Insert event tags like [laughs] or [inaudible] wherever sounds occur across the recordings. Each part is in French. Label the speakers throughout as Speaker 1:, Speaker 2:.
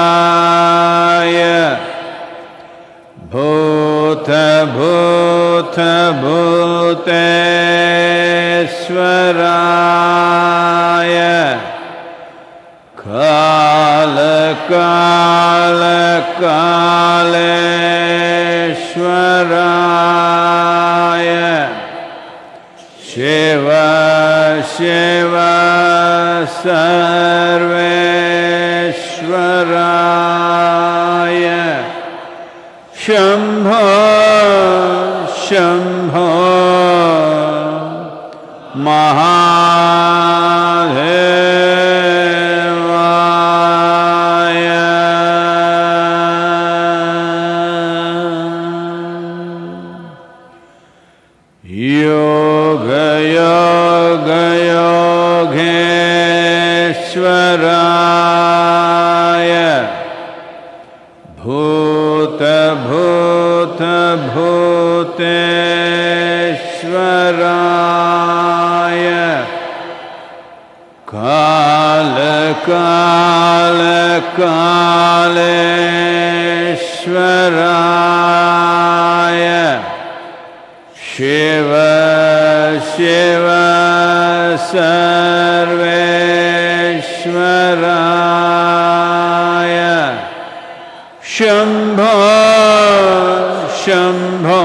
Speaker 1: योगयोगयोगेश्वराय भूतभूतभूतेश्वराय कालकालकालेश्वराय शिव सर्वेश्वराय शम्भो शम्भो कालकालकालेश्वराय शिव शिव सर्वेश्वराय। शम्भो शम्भो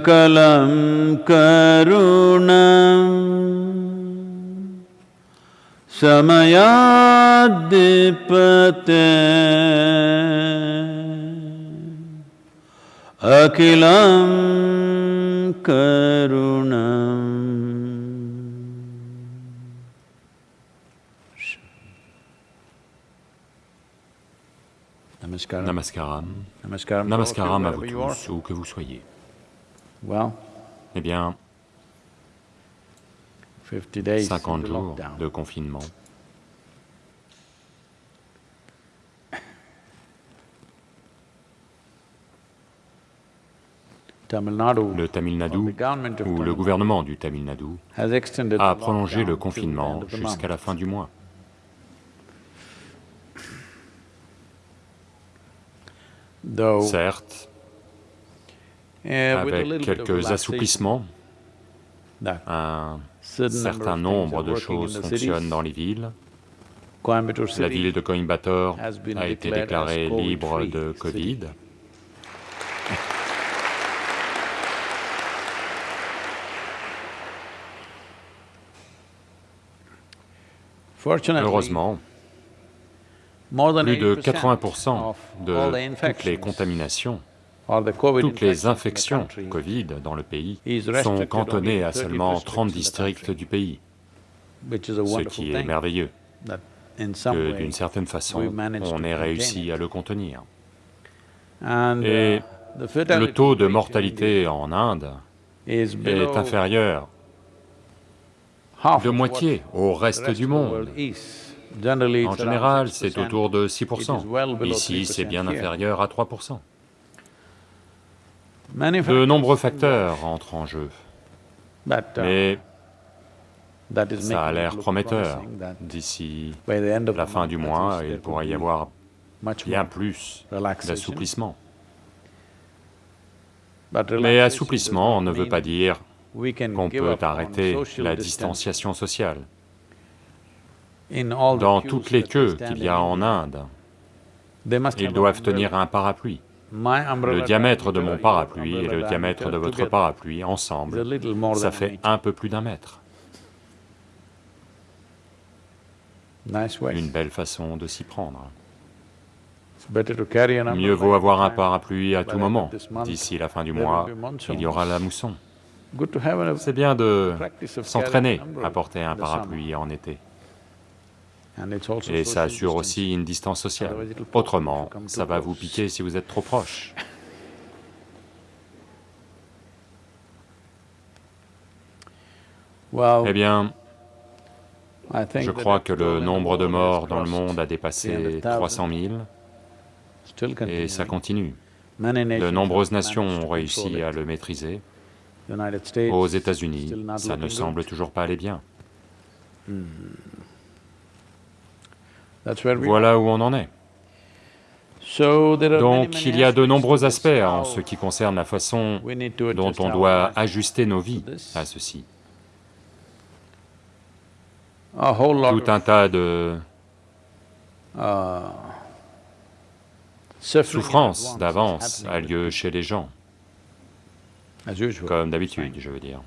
Speaker 1: सकलं करुणम् समयाद्दिपते अखिलं करुणम् Namaskaram.
Speaker 2: Namaskaram.
Speaker 1: Namaskaram.
Speaker 2: Namaskaram à vous
Speaker 1: wherever you are.
Speaker 2: tous, où que vous soyez.
Speaker 1: Well,
Speaker 2: Eh bien,
Speaker 1: 50 days
Speaker 2: 50
Speaker 1: into
Speaker 2: jours de confinement. Le Tamil Nadu, ou le gouvernement du Tamil Nadu, a prolongé le confinement jusqu'à la fin du mois. Certes, avec
Speaker 1: bit of
Speaker 2: quelques assouplissements, un
Speaker 1: certain
Speaker 2: nombre de choses fonctionnent dans les villes. La ville de Coimbatore a été déclarée libre de. Covid. Heureusement, plus de
Speaker 1: 80%
Speaker 2: 80%
Speaker 1: of
Speaker 2: de toutes les contaminations, toutes les
Speaker 1: infections
Speaker 2: Covid dans le pays sont cantonnées à
Speaker 1: to 30
Speaker 2: seulement
Speaker 1: districts
Speaker 2: 30
Speaker 1: in the
Speaker 2: districts du pays, ce qui est merveilleux, que d'une certaine façon, on ait réussi à le contenir. Et
Speaker 1: uh,
Speaker 2: Le taux de mortalité en Inde est inférieur de moitié au reste
Speaker 1: rest
Speaker 2: du monde. En général,
Speaker 1: 6%.
Speaker 2: c'est autour de
Speaker 1: It is
Speaker 2: 6%.
Speaker 1: well below
Speaker 2: Ici, c'est
Speaker 1: 3%
Speaker 2: bien inférieur à 3%. De nombreux facteurs entrent en jeu,
Speaker 1: uh,
Speaker 2: mais ça a l'air prometteur. D'ici la fin du mois, il pourrait y avoir bien plus d'assouplissement. Mais assouplissement ne veut pas dire qu'on peut arrêter la distanciation sociale. Dans toutes les queues qu'il y a en Inde, ils doivent tenir un parapluie. Le diamètre de mon parapluie et le diamètre de votre parapluie ensemble, ça fait un peu plus d'un mètre. Une belle façon de s'y prendre. Mieux vaut avoir un parapluie à tout moment. D'ici la fin du mois, il y aura la mousson. C'est bien de s'entraîner à porter un parapluie en été. Et ça assure aussi une distance sociale. Autrement, ça va vous piquer si vous êtes trop proche. Eh bien, je crois que le nombre de morts dans le monde a dépassé
Speaker 1: 300,000.
Speaker 2: 300 000
Speaker 1: Still
Speaker 2: et ça continue. De nombreuses nations ont réussi à le maîtriser. Aux États-Unis, ça ne semble toujours pas aller bien. Voilà où on en est. Donc il y a de nombreux aspects en ce qui concerne la façon dont on doit ajuster nos vies à ceci. Tout un tas de
Speaker 1: uh, suffering in
Speaker 2: souffrance
Speaker 1: advance is
Speaker 2: d'avance a lieu chez les gens, comme d'habitude, je veux dire.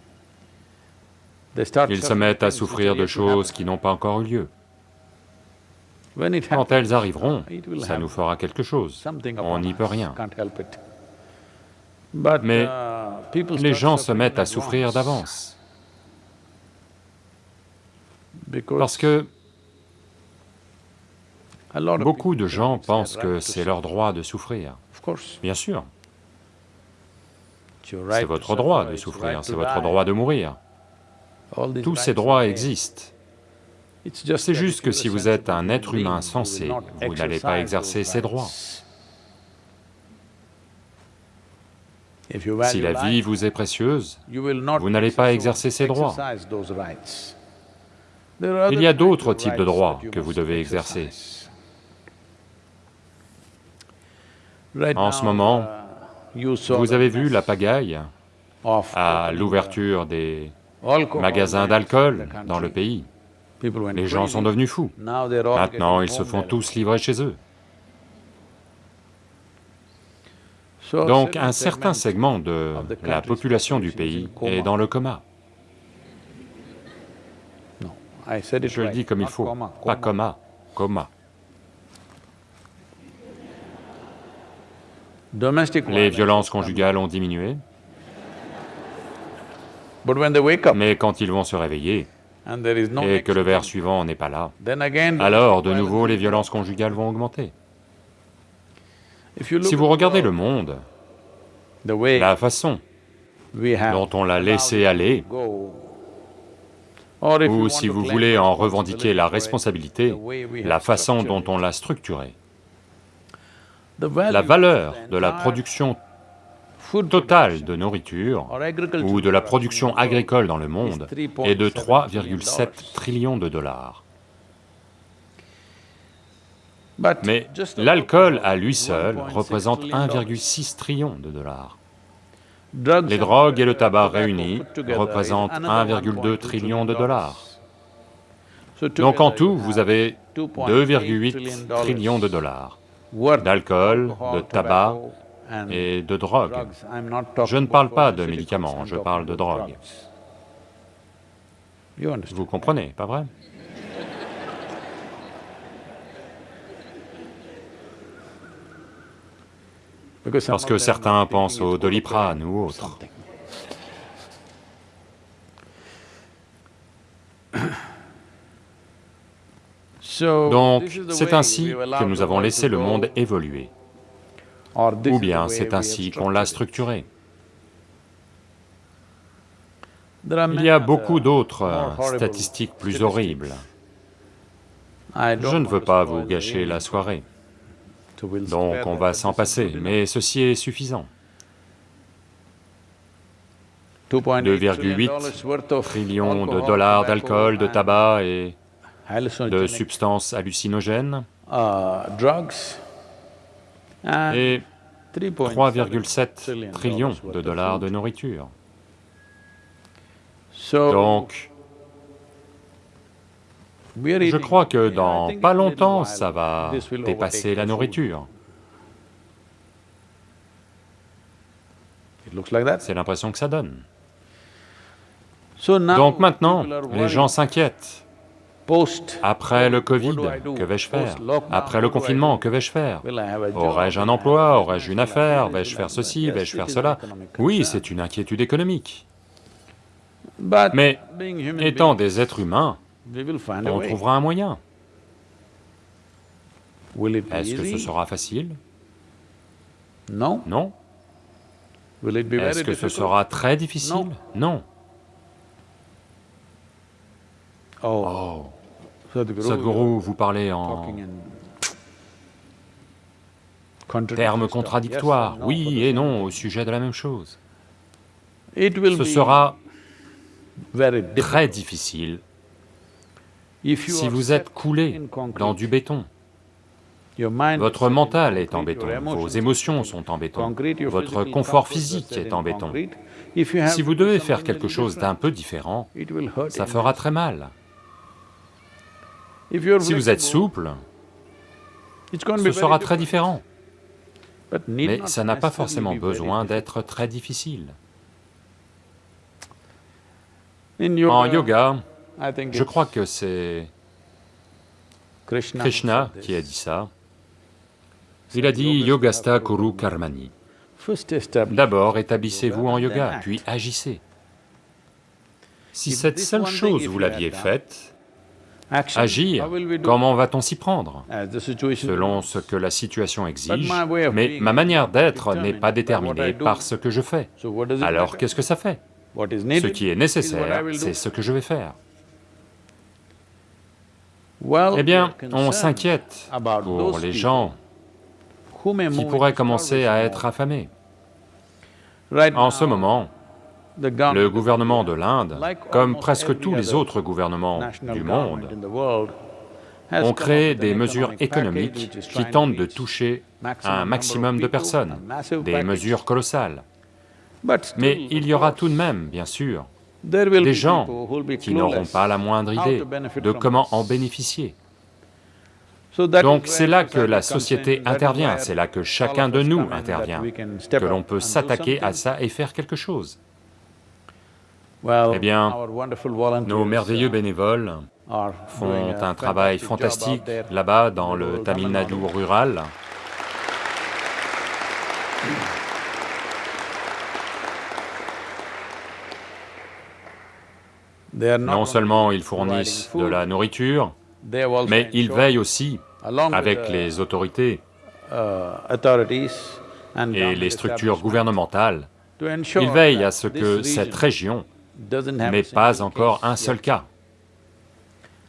Speaker 2: Ils se mettent à souffrir de choses qui n'ont pas encore eu lieu. Quand elles arriveront, ça nous fera quelque chose. On n'y peut rien. Mais
Speaker 1: uh,
Speaker 2: Les gens se mettent à souffrir d'avance, parce que beaucoup de gens pensent que c'est leur droit de souffrir. Bien sûr, c'est votre droit de souffrir, c'est votre droit de mourir. Tous ces droits existent. C'est juste que si vous êtes un être humain sensé, vous n'allez pas exercer ces droits. Si la vie vous est précieuse, vous n'allez pas exercer ces droits. Il y a d'autres types de droits que vous devez exercer. En ce moment,
Speaker 1: uh,
Speaker 2: vous avez vu la pagaille à l'ouverture des magasins d'alcool dans le pays. Les gens sont devenus fous. Maintenant, ils se font tous livrer chez eux. Donc un certain
Speaker 1: segment
Speaker 2: de la population du pays est dans le coma. Je le dis comme il faut, pas
Speaker 1: coma.
Speaker 2: coma, Les
Speaker 1: violence
Speaker 2: violences conjugales ont diminué, mais quand ils vont se réveiller et que le
Speaker 1: thing,
Speaker 2: suivant n'est pas là, alors de nouveau les violences conjugales vont augmenter. Si vous regardez le monde, la façon dont on l'a laissé aller, ou si vous voulez en revendiquer la responsabilité, la façon dont on l'a structuré, la valeur de la production totale
Speaker 1: production
Speaker 2: de nourriture ou de la
Speaker 1: production
Speaker 2: agricole dans le monde est de
Speaker 1: 3.7
Speaker 2: 3,7 trillions de dollars. Mais l'alcool à lui seul
Speaker 1: 1.6
Speaker 2: représente
Speaker 1: trillion dollars.
Speaker 2: 1,6 trillion de dollars. Les drogues et le tabac réunis représentent
Speaker 1: another
Speaker 2: 1,2 trillion de dollars. Donc en tout, vous avez
Speaker 1: 2.8
Speaker 2: 2,8 trillions de dollars d'alcool, de tabac et de drogue. Je ne parle pas de médicaments, je parle de drogue. Vous comprenez, pas vrai? Parce que certains pensent au Doliprane ou autre. Donc, c'est ainsi que nous avons laissé le monde évoluer. Ou bien c'est ainsi qu'on l'a structuré. Il y a beaucoup d'autres
Speaker 1: more
Speaker 2: euh, statistiques plus horribles. Je ne veux pas vous gâcher la soirée, donc on va s'en passer, mais ceci est suffisant.
Speaker 1: 2.8
Speaker 2: 2,8
Speaker 1: worth of
Speaker 2: Trillions de dollars d'alcool, de tabac et de substances hallucinogènes.
Speaker 1: Uh,
Speaker 2: et
Speaker 1: 3.7
Speaker 2: 3,7 trillions de dollars de nourriture. Donc, je crois que dans pas longtemps, ça va dépasser la nourriture. C'est l'impression que ça donne. Donc maintenant, les gens s'inquiètent. Après le Covid, que vais-je faire? Après le confinement, que vais-je faire? Aurais-je un emploi? Aurais-je une affaire? Vais-je faire ceci? Vais-je faire cela? Oui, c'est une inquiétude économique. Mais étant des êtres humains, on trouvera un moyen. Est-ce que ce sera facile?
Speaker 1: No.
Speaker 2: Non.
Speaker 1: Very
Speaker 2: Est-ce que ce sera très difficile? Non.
Speaker 1: Oh,
Speaker 2: Oh,
Speaker 1: Sadhguru,
Speaker 2: Sadhguru, vous parlez en termes contradictoires, oui et non, au sujet de la même chose. Ce sera très difficile si vous êtes coulé dans du béton. Votre mental est en béton, vos émotions sont en béton, votre confort physique est en béton. Si vous devez faire quelque chose d'un peu différent, ça fera très mal. Si vous êtes souple, ce sera très différent. Mais ça n'a pas forcément besoin d'être très difficile. En yoga, je crois que c'est
Speaker 1: Krishna,
Speaker 2: qui a dit ça. Il a dit Yogasta Kuru Karmani. D'abord, établissez-vous en yoga, puis agissez. Si cette seule chose vous l'aviez faite. Agir, comment va-t-on s'y prendre?
Speaker 1: Situation
Speaker 2: Selon ce que la situation exige, mais ma manière d'être n'est pas déterminée par ce que je fais. Alors qu'est-ce que ça fait? Ce qui est nécessaire, c'est ce que je vais faire.
Speaker 1: Well,
Speaker 2: Eh bien, on s'inquiète
Speaker 1: about
Speaker 2: pour les
Speaker 1: people
Speaker 2: gens qui pourraient commencer à être affamés. En ce moment, le gouvernement de l'Inde, comme presque tous les autres gouvernements du monde, ont créé des mesures économiques qui tentent de toucher un maximum de personnes, des mesures colossales. Mais il y aura tout de même, bien sûr, des gens qui n'auront pas la moindre idée de comment en bénéficier. Donc c'est là que la société intervient, c'est là que chacun de
Speaker 1: us
Speaker 2: nous intervient, que l'on peut s'attaquer à ça et faire quelque chose. Eh bien, Nos merveilleux
Speaker 1: uh,
Speaker 2: bénévoles font un travail fantastique là-bas dans le Tamil Nadu rural. Non seulement ils fournissent de la nourriture, mais ils veillent aussi, avec les autorités
Speaker 1: uh,
Speaker 2: et les structures gouvernementales, ils veillent à ce que cette région
Speaker 1: single
Speaker 2: pas encore un seul cas.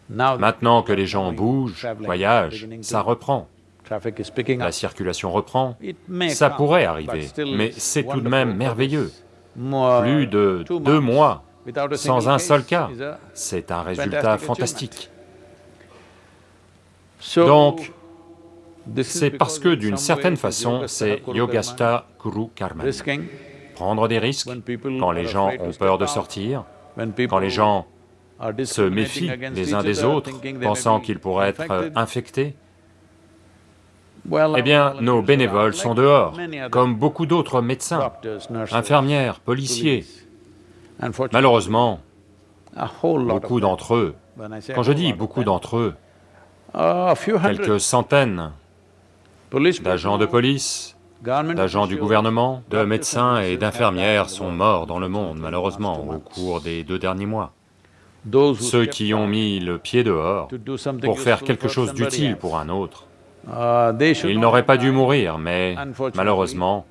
Speaker 2: Maintenant que les gens bougent, voyagent, ça reprend, la circulation reprend, ça pourrait arriver, mais c'est tout de même merveilleux. Plus de deux mois sans un seul cas, c'est un résultat fantastique. Donc, C'est parce que d'une certaine façon, c'est Yogastha Kuru Karma. Prendre des risques quand les gens ont peur de sortir, quand les gens se méfient les uns des autres, pensant qu'ils pourraient être infectés, eh bien, nos bénévoles sont dehors, comme beaucoup d'autres médecins, infirmières, policiers. Malheureusement, beaucoup d'entre eux, quand je dis beaucoup d'entre eux, quelques centaines d'agents de police, d'agents du gouvernement, de médecins et d'infirmières sont morts dans le monde, malheureusement, au cours des deux derniers mois. Ceux qui ont mis le pied dehors pour faire quelque chose d'utile pour un autre,
Speaker 1: should
Speaker 2: ils n'auraient pas dû mourir, mais malheureusement,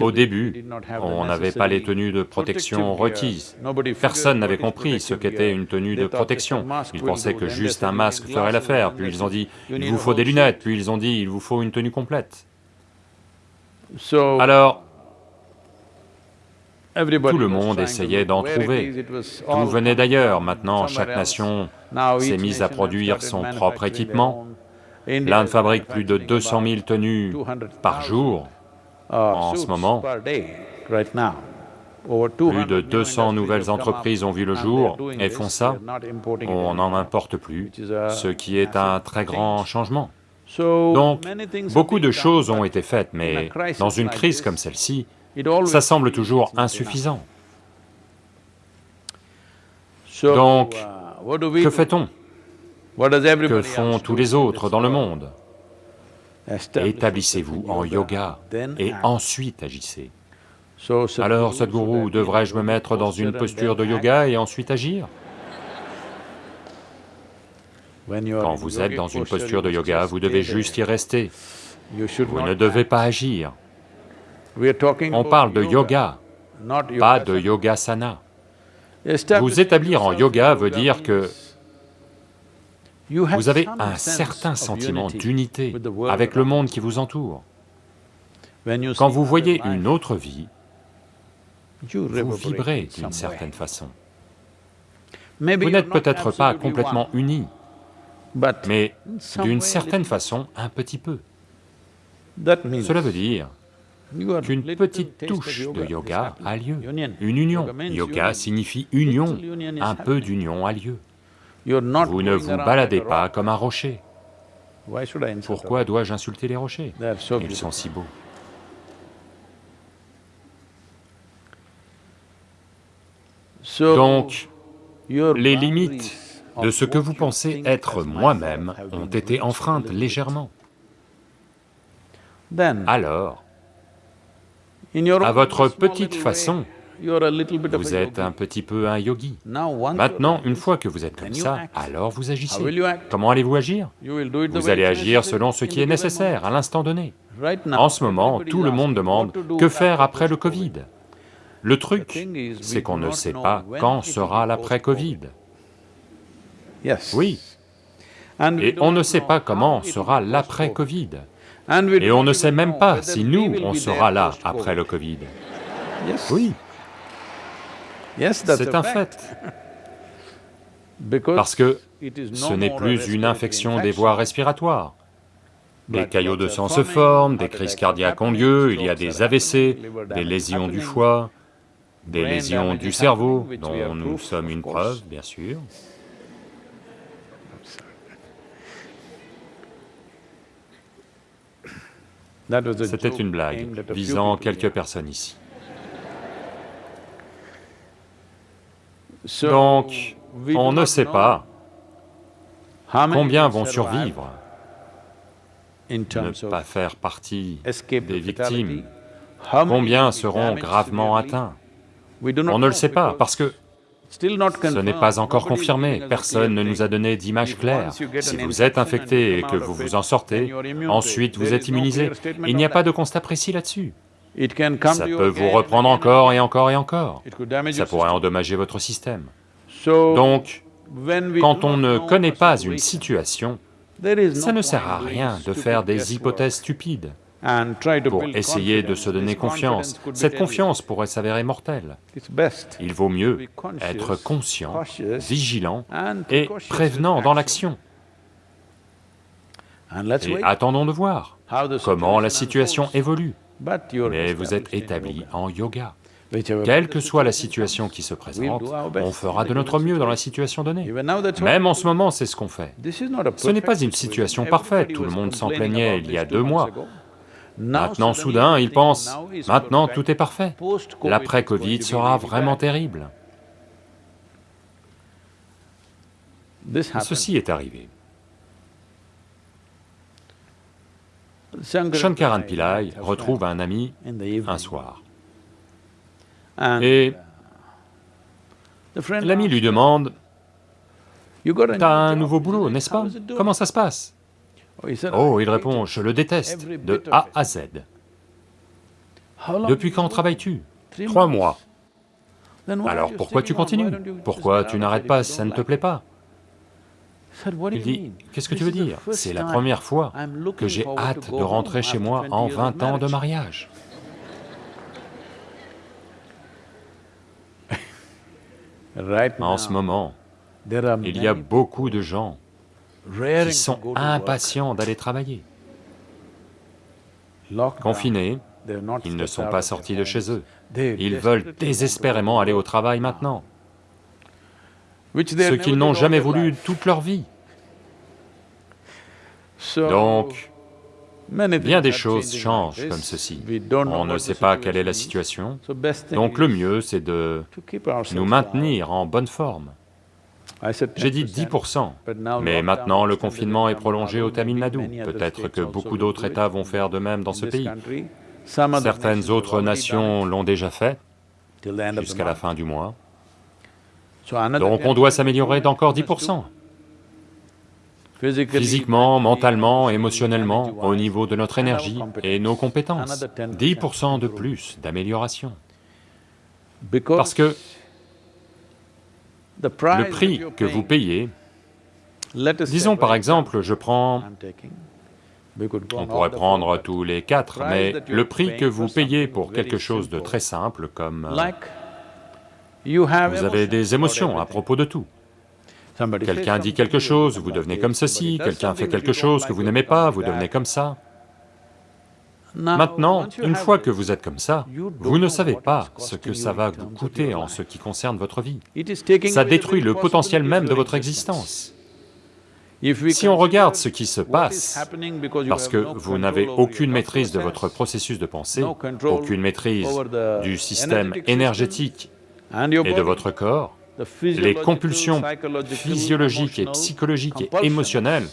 Speaker 2: au début, on n'avait pas les tenues de protection requises. Personne n'avait compris ce qu'était une tenue de protection. Ils pensaient que juste un masque ferait l'affaire, puis ils ont dit, il vous faut des lunettes, puis ils ont dit, il vous faut une tenue complète. Alors, tout le monde essayait d'en trouver. tout venait d'ailleurs. Maintenant, chaque nation s'est mise à produire son propre équipement. L'Inde fabrique plus de
Speaker 1: manufacturing
Speaker 2: 200 000
Speaker 1: about
Speaker 2: tenues
Speaker 1: 200,000,
Speaker 2: par jour.
Speaker 1: uh,
Speaker 2: en ce moment. Plus
Speaker 1: 200
Speaker 2: de
Speaker 1: new
Speaker 2: 200
Speaker 1: industries
Speaker 2: nouvelles entreprises ont vu le jour et font ça. On n'en importe plus, ce qui est un très grand changement. Donc, beaucoup de choses ont été faites, mais dans une crise comme celle-ci, ça semble toujours insuffisant. Donc,
Speaker 1: uh,
Speaker 2: Que fait-on? Que font tous les autres dans le monde? Établissez-vous en yoga. et ensuite agissez. Alors, Sadhguru, devrais-je me mettre dans une posture de yoga et ensuite agir? Quand vous êtes dans une
Speaker 1: posture,
Speaker 2: de yoga, vous devez juste y rester. Vous ne devez pas agir. On parle de yoga, pas de yogasana. Vous établir en yoga veut dire que vous avez un certain sentiment d'unité avec le monde qui vous entoure. Quand vous voyez une autre vie, vous vibrez d'une certaine façon. Vous n'êtes peut-être pas complètement unis, mais d'une certaine façon, un petit peu. Cela veut dire qu'une petite touche de yoga a lieu. Une union.
Speaker 1: Yoga
Speaker 2: signifie union. Un peu d'union a lieu. Vous ne vous baladez pas comme un rocher. Pourquoi dois-je insulter les rochers? Ils sont si beaux. Donc, les limites de ce que vous pensez être moi-même ont été enfreintes légèrement. Alors, à votre petite façon, vous êtes un petit peu un yogi. Maintenant, une fois que vous êtes comme ça, alors vous agissez. Comment allez-vous agir? Vous allez agir selon ce qui est nécessaire à l'instant donné. En ce moment, tout le monde demande que faire après le. Covid? Le truc, c'est qu'on ne sait pas quand sera l'après-Covid.
Speaker 1: Yes.
Speaker 2: Oui, et on ne sait pas comment sera l'après-Covid. Et on ne sait même pas si nous, on sera là après le Covid. Oui, c'est un fait, [laughs] parce que ce n'est plus une infection des voies respiratoires. Des caillots de sang se forment, des crises cardiaques ont lieu, il y a des AVC, des lésions du foie, des lésions du cerveau, dont nous sommes une preuve, bien sûr. C'était une blague visant quelques personnes ici. Donc, on ne sait pas combien vont survivre, ne pas faire partie des victimes, combien seront gravement atteints? On ne le sait pas, parce que ce n'est pas encore confirmé, personne ne nous a donné d'image claire. Si vous êtes infecté et que vous vous en sortez, ensuite
Speaker 1: it.
Speaker 2: vous êtes immunisé. Il n'y a pas de constat précis là-dessus. Ça peut vous reprendre encore et encore et encore. Ça pourrait endommager votre système. Donc, quand on ne connaît pas une
Speaker 1: situation,
Speaker 2: ça ne sert à rien de faire des hypothèses stupides pour essayer de se donner confiance. Cette confiance pourrait s'avérer mortelle. Il vaut mieux être conscient, vigilant et prévenant dans
Speaker 1: action.
Speaker 2: l'action. Et attendons de voir comment la
Speaker 1: situation
Speaker 2: évolue. Mais vous êtes établi en yoga. Quelle que soit la
Speaker 1: situation
Speaker 2: qui se présente, on fera de notre mieux dans la
Speaker 1: situation.
Speaker 2: donnée. Même en ce moment, c'est ce qu'on fait. Ce n'est pas une situation parfaite, tout le monde s'en plaignait il y a deux mois. Maintenant, soudain, ils pensent, maintenant tout est parfait. L'après-Covid sera vraiment terrible. Ceci est arrivé.
Speaker 1: Shankaran Pillai
Speaker 2: retrouve un ami un soir. Et
Speaker 1: friend
Speaker 2: l'ami lui demande T'as un nouveau boulot, n'est-ce pas?
Speaker 1: is it doing?"
Speaker 2: Comment ça se passe?
Speaker 1: Oh,
Speaker 2: Oh,
Speaker 1: "I
Speaker 2: il répond. Je le déteste, de A
Speaker 1: it."
Speaker 2: à Z. Depuis quand travailles-tu? Trois mois. Alors pourquoi tu continues? Pourquoi tu n'arrêtes pas? ça ne te plaît pas?
Speaker 1: I said, "What do
Speaker 2: Il dit? Qu'est-ce que tu veux dire? C'est la première fois que j'ai hâte de rentrer chez moi
Speaker 1: 20
Speaker 2: en
Speaker 1: years of
Speaker 2: 20 ans de
Speaker 1: marriage."
Speaker 2: mariage. En ce moment, il y a beaucoup de gens qui sont impatients d'aller travailler. Confinés, ils ne sont pas sortis de chez eux. Ils veulent désespérément aller au travail maintenant, ce qu'ils n'ont jamais voulu toute leur vie. Donc, bien des choses changent comme ceci. On ne sait pas quelle est la
Speaker 1: situation
Speaker 2: donc le mieux c'est de nous maintenir en bonne forme. J'ai dit
Speaker 1: 10%,
Speaker 2: 10%,
Speaker 1: but now
Speaker 2: mais maintenant le confinement est prolongé au Tamil Nadu. Peut-être que beaucoup d'autres États vont faire de même dans ce pays. Certaines autres nations l'ont déjà fait jusqu'à la fin du mois. Donc on
Speaker 1: 10%
Speaker 2: doit s'améliorer d'encore
Speaker 1: we must do.
Speaker 2: 10%.
Speaker 1: Physically,
Speaker 2: Physiquement, mentalement, émotionnellement, au niveau de notre énergie et nos compétences.
Speaker 1: Another 10%
Speaker 2: 10% de plus d'amélioration. Parce que le prix que vous payez, disons par exemple, je prends, on pourrait prendre tous les quatre, mais le prix que vous payez pour quelque chose de très simple comme euh, vous avez des émotions à propos de tout. Quelqu'un dit quelque chose, vous devenez comme ceci, quelqu'un fait quelque chose que vous n'aimez pas, vous devenez comme ça. Maintenant, une fois que vous êtes comme ça, vous ne savez pas ce que ça va vous coûter en ce qui concerne votre vie. Ça détruit le potentiel même de votre existence. Si on regarde ce qui se passe, parce que vous n'avez aucune maîtrise de votre
Speaker 1: process,
Speaker 2: processus de pensée, aucune maîtrise du système énergétique et de votre corps, les compulsions physiologiques et psychologiques et émotionnelles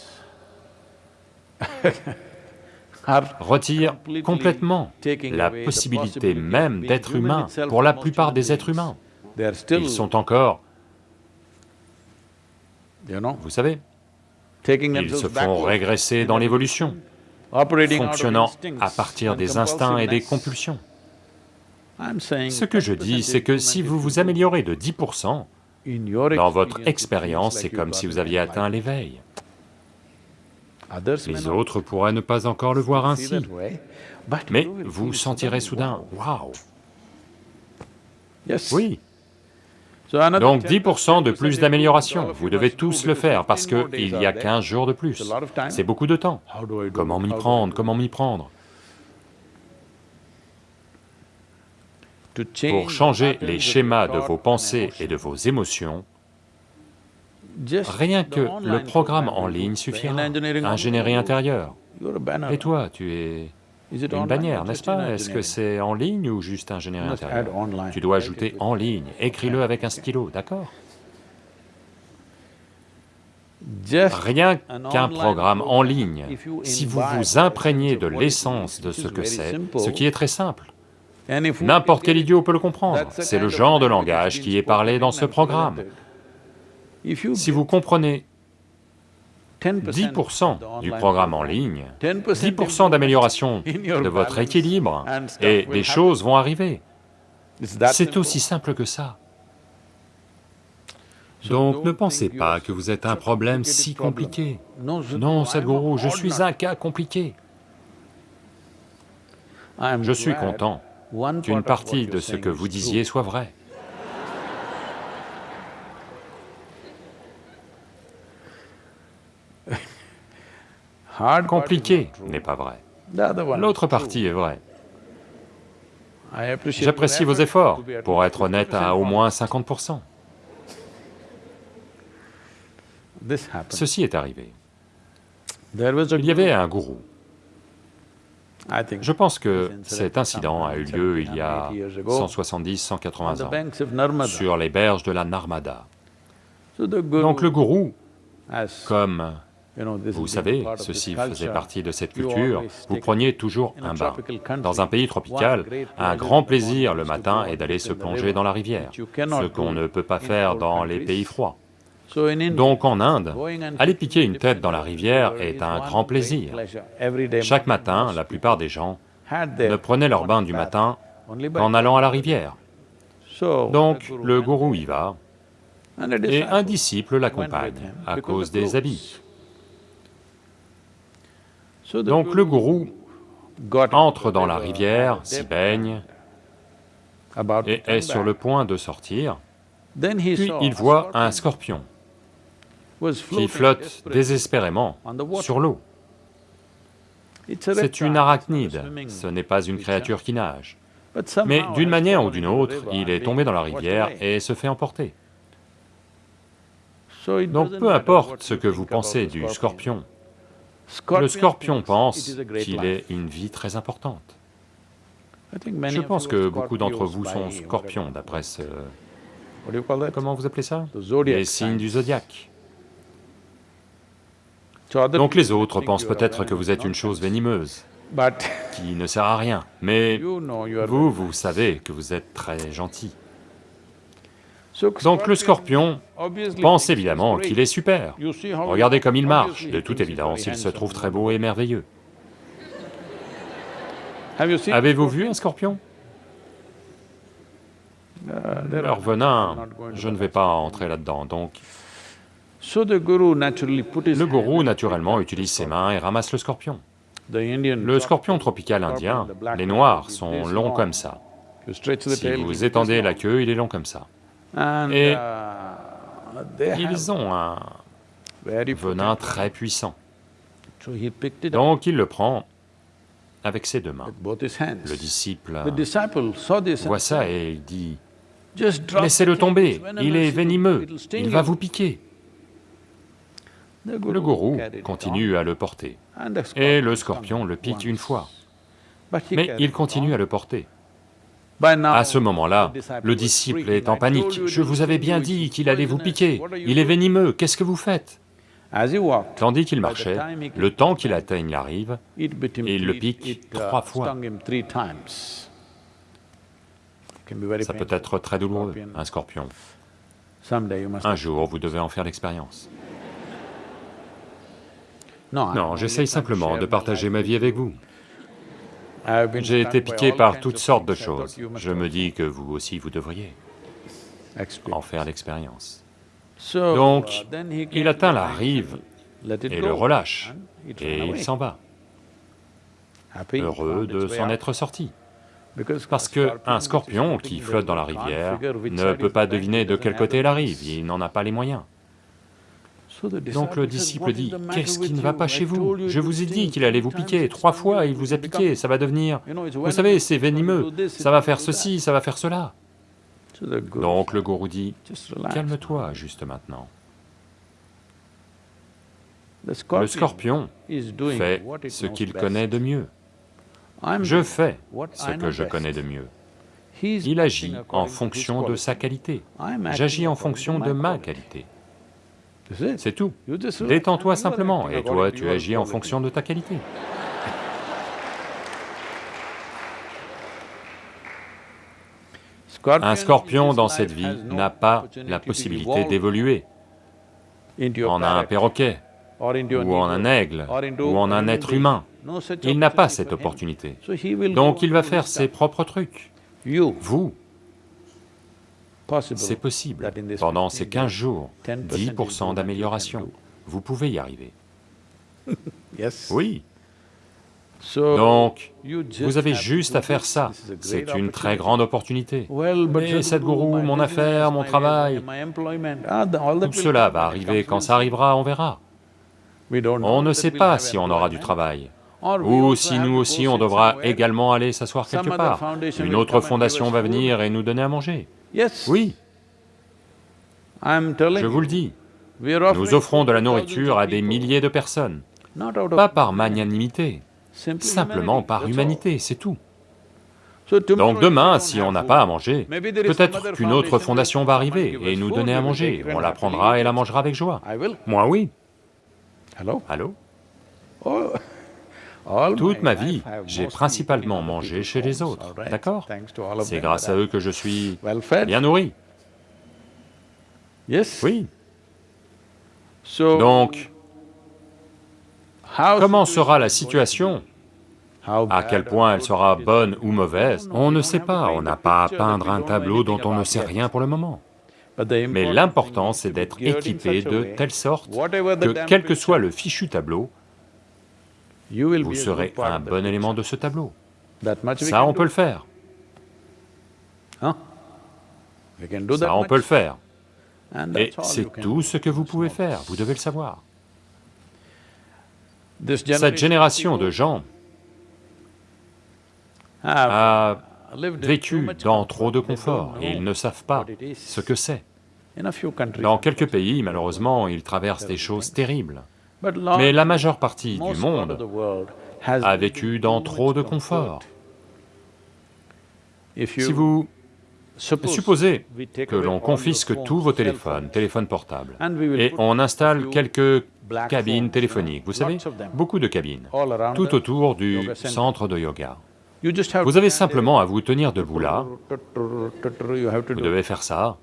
Speaker 2: [laughs]
Speaker 1: completely
Speaker 2: complètement la possibilité même d'être humain pour la plupart des êtres humains. Ils sont encore, vous savez, ils se font régresser dans l'évolution, fonctionnant à partir des instincts et des compulsions. Ce que je dis, c'est que si vous vous améliorez de 10%,
Speaker 1: in your
Speaker 2: dans votre expérience, c'est comme si vous aviez atteint l'éveil. Les autres pourraient ne pas encore le voir ainsi, mais vous sentirez soudain,
Speaker 1: wow.
Speaker 2: waouh. Oui, donc
Speaker 1: 10%
Speaker 2: 10% de plus d'amélioration, vous devez tous le faire parce
Speaker 1: 15 more
Speaker 2: qu'il y a
Speaker 1: are there.
Speaker 2: 15 jours de plus. C'est beaucoup de temps. Comment m'y prendre? Comment m'y prendre? Pour changer les schémas de vos pensées et de vos émotions, rien que le programme
Speaker 1: program
Speaker 2: en ligne suffira. Ingénierie intérieure. Et toi, tu es une bannière, n'est-ce pas? Est-ce que c'est en ligne ou juste
Speaker 1: add
Speaker 2: intérieure?
Speaker 1: online.
Speaker 2: Tu dois ajouter en ligne, écris-le avec un stylo, d'accord? Rien qu'un programme en ligne, si vous vous imprégnez de l'essence de ce que c'est, ce qui est très simple, n'importe quel idiot peut le comprendre, c'est le genre de langage qui est parlé dans ce programme. Si vous comprenez
Speaker 1: 10%
Speaker 2: 10%
Speaker 1: the
Speaker 2: du programme en ligne,
Speaker 1: 10%
Speaker 2: 10% d'amélioration de votre équilibre, et des choses vont arriver. C'est aussi simple que ça. Donc ne pensez pas que vous êtes un problème si compliqué.
Speaker 1: Non,
Speaker 2: Sadhguru, je suis un cas compliqué. Je suis content qu'une partie de ce que vous disiez soit vraie. Compliqué n'est pas vrai.
Speaker 1: One is
Speaker 2: L'autre partie est vraie. J'apprécie vos
Speaker 1: effort
Speaker 2: efforts pour être honnête
Speaker 1: 50%
Speaker 2: à au moins
Speaker 1: honest.
Speaker 2: 50%.
Speaker 1: This happened.
Speaker 2: Ceci est arrivé. Il y avait un gourou. Je pense que cet incident a eu lieu il y a 170,
Speaker 1: on
Speaker 2: 180
Speaker 1: the
Speaker 2: ans, sur les berges de la Narmada. Donc le gourou, comme vous savez, ceci faisait partie de cette culture, vous preniez toujours un bain. Dans un pays tropical, un grand plaisir le matin est d'aller se plonger dans la rivière, ce qu'on ne peut pas faire dans les pays froids. Donc en Inde, aller piquer une tête dans la rivière est un grand plaisir. Chaque matin, la plupart des gens ne prenaient leur bain du matin qu'en allant à la rivière. Donc le gourou y va, et un
Speaker 1: disciple
Speaker 2: l'accompagne à cause des habits. Donc le gourou entre dans la rivière, s'y baigne et est sur le point de sortir, puis il voit un
Speaker 1: scorpion
Speaker 2: qui flotte désespérément sur l'eau. C'est une arachnide, ce n'est pas une créature qui nage. Mais d'une manière ou d'une autre, il est tombé dans la rivière et se fait emporter. Donc peu importe ce que vous pensez du Scorpion le scorpion pense qu'il est une vie très importante. Je pense que beaucoup d'entre vous sont scorpions d'après ce... Comment vous appelez ça? Les signes du zodiaque. Donc les autres pensent peut-être que vous êtes une chose venimeuse, qui ne sert à rien. Mais [laughs] vous, vous savez que vous êtes très gentil. Donc le scorpion pense évidemment qu'il est super. Regardez comme il marche. De toute évidence, il se trouve très beau et merveilleux. Avez-vous vu un scorpion? Leur venin, je ne vais pas entrer là-dedans. Donc le gourou naturellement utilise ses mains et ramasse le scorpion. Le scorpion tropical indien, les noirs sont longs comme ça. Si vous étendez la queue, il est long comme ça.
Speaker 1: And,
Speaker 2: Et
Speaker 1: uh,
Speaker 2: Ils ont un venin très puissant.
Speaker 1: So he picked it up
Speaker 2: Donc il le prend avec ses deux mains.
Speaker 1: with both his hands.
Speaker 2: Le disciple
Speaker 1: The disciple saw this and
Speaker 2: voit ça
Speaker 1: said,
Speaker 2: et il dit Laissez-le tomber, il est venimeux, il va
Speaker 1: you."
Speaker 2: vous piquer. Le gourou continue à le porter.
Speaker 1: on, and the
Speaker 2: Et le
Speaker 1: scorpion
Speaker 2: le pique
Speaker 1: once.
Speaker 2: une fois.
Speaker 1: But he
Speaker 2: Mais il
Speaker 1: it
Speaker 2: continue
Speaker 1: on.
Speaker 2: à le porter. À ce moment-là, le disciple est en panique. Je vous avais bien dit qu'il allait vous piquer. Il est venimeux, qu'est-ce que vous faites? Tandis qu'il marchait, le temps qu'il atteigne la rive, il le pique
Speaker 1: uh,
Speaker 2: trois fois. ça peut être très douloureux, un scorpion. Un jour, vous devez en faire l'expérience. Non, j'essaye simplement de partager ma vie avec vous. J'ai été piqué par toutes sortes de choses. Je me dis que vous aussi, vous devriez en faire l'expérience. Donc, il atteint la rive et le relâche, et il s'en va, heureux de s'en être sorti. Parce que un scorpion qui flotte dans la rivière ne peut pas deviner de quel côté est la rive, il n'en a pas les moyens. Donc le disciple dit, qu'est-ce qui ne va pas chez vous Je vous ai dit qu'il allait vous piquer, trois fois il vous a piqué, ça va devenir... Vous savez, c'est venimeux, ça va faire ceci, ça va faire cela. Donc le gourou dit, calme-toi juste maintenant. Le scorpion fait ce qu'il connaît de mieux. Je fais ce que je connais de mieux. Il agit en fonction de sa qualité. J'agis en fonction de ma qualité. C'est tout. Détends-toi simplement, et toi tu agis en fonction de ta qualité. Un scorpion dans cette vie n'a pas la possibilité d'évoluer en un perroquet, ou en un aigle, ou en un être humain. Il n'a pas cette opportunité. Donc il va faire ses propres trucs. Vous, c'est possible. Pendant ces 15 jours, 10% d'amélioration, vous pouvez y arriver. [laughs] Oui. Donc, vous avez juste à faire ça, c'est une très grande opportunité. Mais Sadhguru, mon affaire, mon travail, tout cela va arriver, quand ça arrivera, on verra. On ne sait pas si on aura du travail, ou si nous aussi on devra également aller s'asseoir quelque part. Une autre fondation va venir et nous donner à manger. Oui, je vous le dis, nous offrons de la nourriture à des milliers de personnes, pas par magnanimité, simplement par humanité, c'est tout. Donc demain, si on n'a pas à manger, peut-être qu'une autre fondation va arriver et nous donner à manger, on la prendra et la mangera avec joie. Moi oui. Allô? Toute ma vie, j'ai principalement mangé chez les autres, d'accord C'est grâce à eux que je suis bien nourri. Oui. Donc, comment sera la situation? à quel point elle sera bonne ou mauvaise, on ne sait pas, on n'a pas à peindre un tableau dont on ne sait rien pour le moment. Mais l'important, c'est d'être équipé de telle sorte que, quel que soit le fichu tableau, vous serez un bon élément de ce tableau. Ça, on peut le faire. Ça, on peut le faire. Et c'est tout ce que vous pouvez faire, vous devez le savoir. Cette génération de gens a vécu dans trop de confort et ils ne savent pas ce que c'est. Dans quelques pays, malheureusement, ils traversent des choses terribles. Mais la majeure partie du monde a vécu dans trop de confort. Si vous supposez que l'on confisque tous vos téléphones, téléphones portables, et on installe quelques cabines téléphoniques, vous savez, beaucoup de cabines, tout autour du centre de yoga. Vous avez simplement à vous tenir debout là, vous devez faire ça,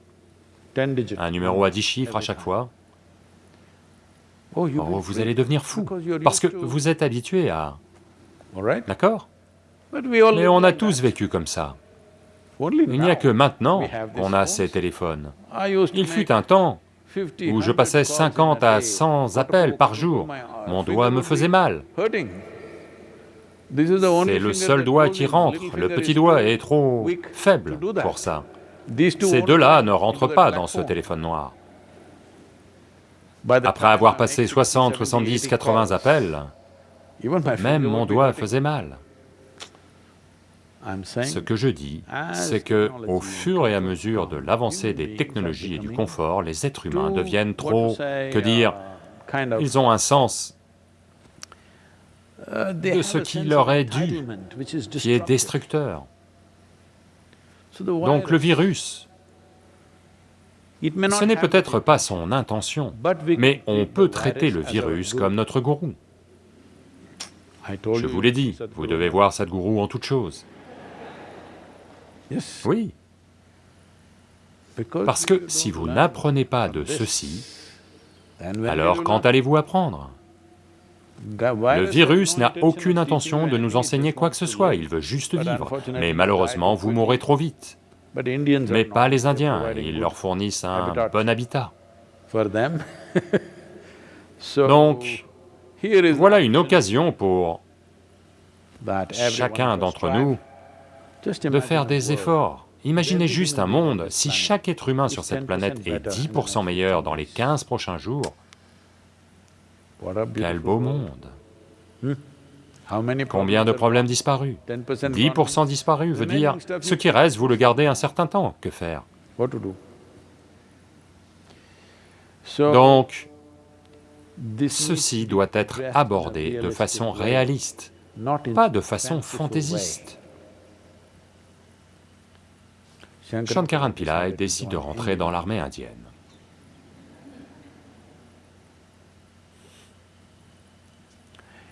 Speaker 2: un numéro à 10 chiffres à chaque fois. Oh, vous allez devenir fou, parce que vous êtes habitué à... D'accord? Mais on a tous vécu comme ça. Il n'y a que maintenant qu'on a ces téléphones. Il fut un temps où je passais 50 à 100 appels par jour, mon doigt me faisait mal. C'est le seul doigt qui rentre, le petit doigt est trop faible pour ça. Ces deux-là ne rentrent pas dans ce téléphone noir. Après avoir passé 60, 70, 80 appels, même mon doigt faisait mal. Ce que je dis, c'est que au fur et à mesure de l'avancée des technologies et du confort, les êtres humains deviennent trop, que dire, ils ont un sens de ce qui leur est dû, qui est destructeur. Donc le virus, ce n'est peut-être pas son intention, mais on peut traiter le virus comme notre gourou. Je vous l'ai dit, vous devez voir Sadhguru en toute chose. Oui. Parce que si vous n'apprenez pas de ceci, alors quand allez-vous apprendre? Le virus n'a aucune intention de nous enseigner quoi que ce soit, il veut juste vivre, mais malheureusement vous mourrez trop vite. Mais pas les Indiens, ils leur fournissent un bon habitat. [laughs] Donc, voilà une occasion pour chacun d'entre nous de faire des efforts. Imaginez juste un monde, si chaque être humain sur cette planète est 10% meilleur dans les 15 prochains jours, quel beau monde Combien de problèmes disparus 10% disparus veut dire, ce qui reste, vous le gardez un certain temps, que faire Donc, ceci doit être abordé de façon réaliste, pas de façon fantaisiste. Shankaran Pillai décide de rentrer dans l'armée indienne.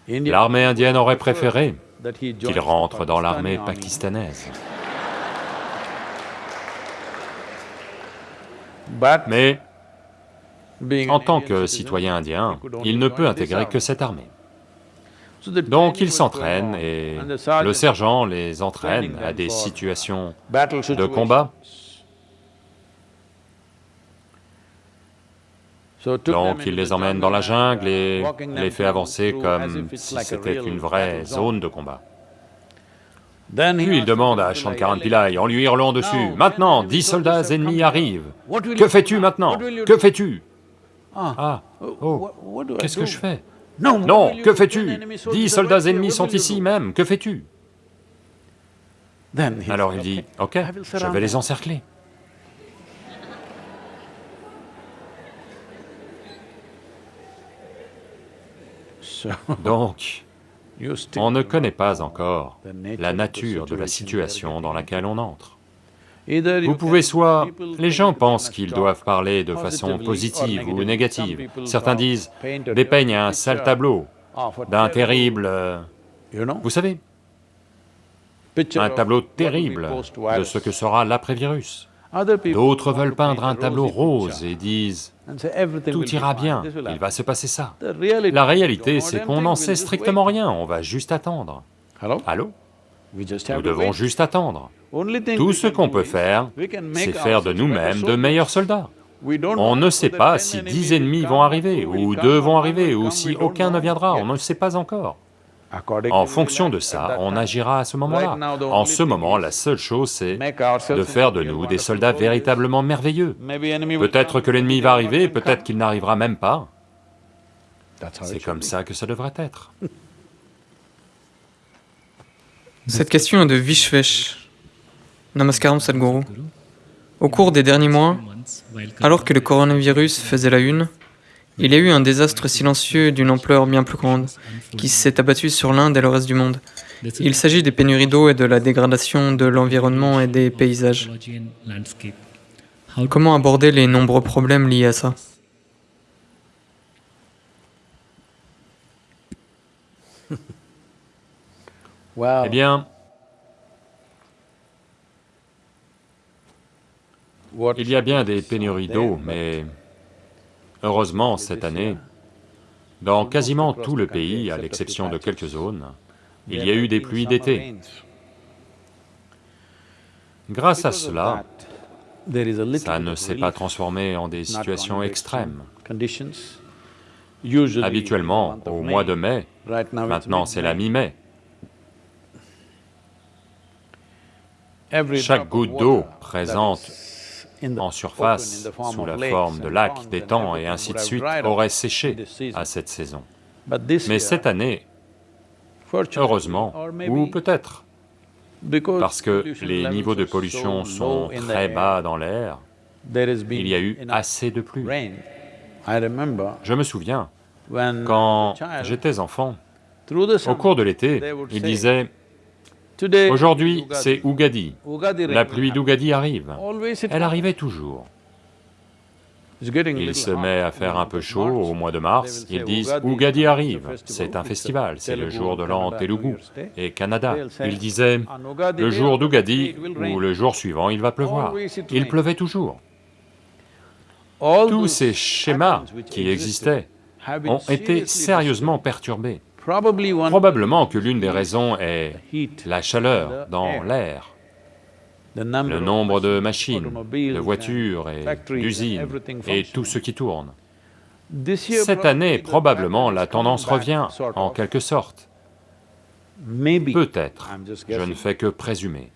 Speaker 2: L'armée indienne aurait préféré qu'il rentre dans l'armée pakistanaise. Mais en tant que citoyen indien, il ne peut intégrer que cette armée. Donc il s'entraîne et le sergent les entraîne à des situations de combat. Donc il les emmène dans la jungle et les fait avancer comme si c'était une vraie zone. de combat. Puis il demande à Shankaran Pillai, en lui hurlant dessus, « Maintenant, dix soldats ennemis arrivent, que fais-tu maintenant? Que fais-tu » Ah, oh, qu'est-ce que je fais? Non, que fais-tu? Dix soldats ennemis sont ici même, que fais-tu? Alors il dit, ok, je vais les encercler. [laughs] Donc, on ne connaît pas encore la nature de la situation dans laquelle on entre. Vous pouvez soit... Les gens pensent qu'ils doivent parler de façon positive ou négative. Certains disent, dépeigne un sale tableau d'un terrible... Vous savez, un tableau terrible de ce que sera l'après-virus. D'autres veulent peindre un tableau rose et disent, tout ira bien, il va se passer ça. La réalité, c'est qu'on n'en sait strictement rien, on va juste attendre. Allô? Nous devons juste attendre. Tout ce qu'on peut faire, c'est faire de nous-mêmes de meilleurs soldats. On ne sait pas si dix ennemis vont arriver, ou deux vont arriver, ou si aucun ne viendra, on ne sait pas encore. En fonction de ça, on agira à ce moment-là. En ce moment, la seule chose, c'est de faire de nous des soldats véritablement merveilleux. Peut-être que l'ennemi va arriver, peut-être qu'il n'arrivera même pas. C'est comme ça que ça devrait être. [laughs]
Speaker 3: Cette question est de Vishvesh. Namaskaram Sadhguru. Au cours des derniers mois, alors que le coronavirus faisait la une, il y a eu un désastre silencieux d'une ampleur bien plus grande qui s'est abattu sur l'Inde et le reste du monde. Il s'agit des pénuries d'eau et de la dégradation de l'environnement et des paysages. Comment aborder les nombreux problèmes liés à ça? [laughs]
Speaker 2: Eh bien, Il y a bien des pénuries d'eau, mais heureusement, cette année, dans quasiment tout le pays, à l'exception de quelques zones, il y a eu des pluies d'été. Grâce à cela, ça ne s'est pas transformé en des situations extrêmes. Habituellement, au mois de mai, maintenant c'est la mi-mai, chaque goutte d'eau présente en surface, sous la forme de lacs, d'étangs et ainsi de suite, aurait séché à cette saison. Mais cette année, heureusement, ou peut-être, parce que les niveaux de pollution sont très bas dans l'air, il y a eu assez de pluie. Je me souviens, quand j'étais enfant, au cours de l'été, ils disaient Aujourd'hui, c'est Ugadi. La pluie d'Ugadi arrive. Elle arrivait toujours. Il se met à faire un peu chaud au mois de mars, ils disent « Ugadi arrive, c'est un festival, c'est le jour de l'an Telugu et Canada. » Ils disaient « Le jour d'Ugadi ou le jour suivant, il va pleuvoir. » Il pleuvait toujours. Tous ces schémas qui existaient ont été sérieusement perturbés. Probablement que l'une des raisons est la chaleur dans l'air, le nombre de machines, de voitures et d'usines et tout ce qui tourne. Cette année, probablement, la tendance revient, en quelque sorte. Peut-être, je ne fais que présumer.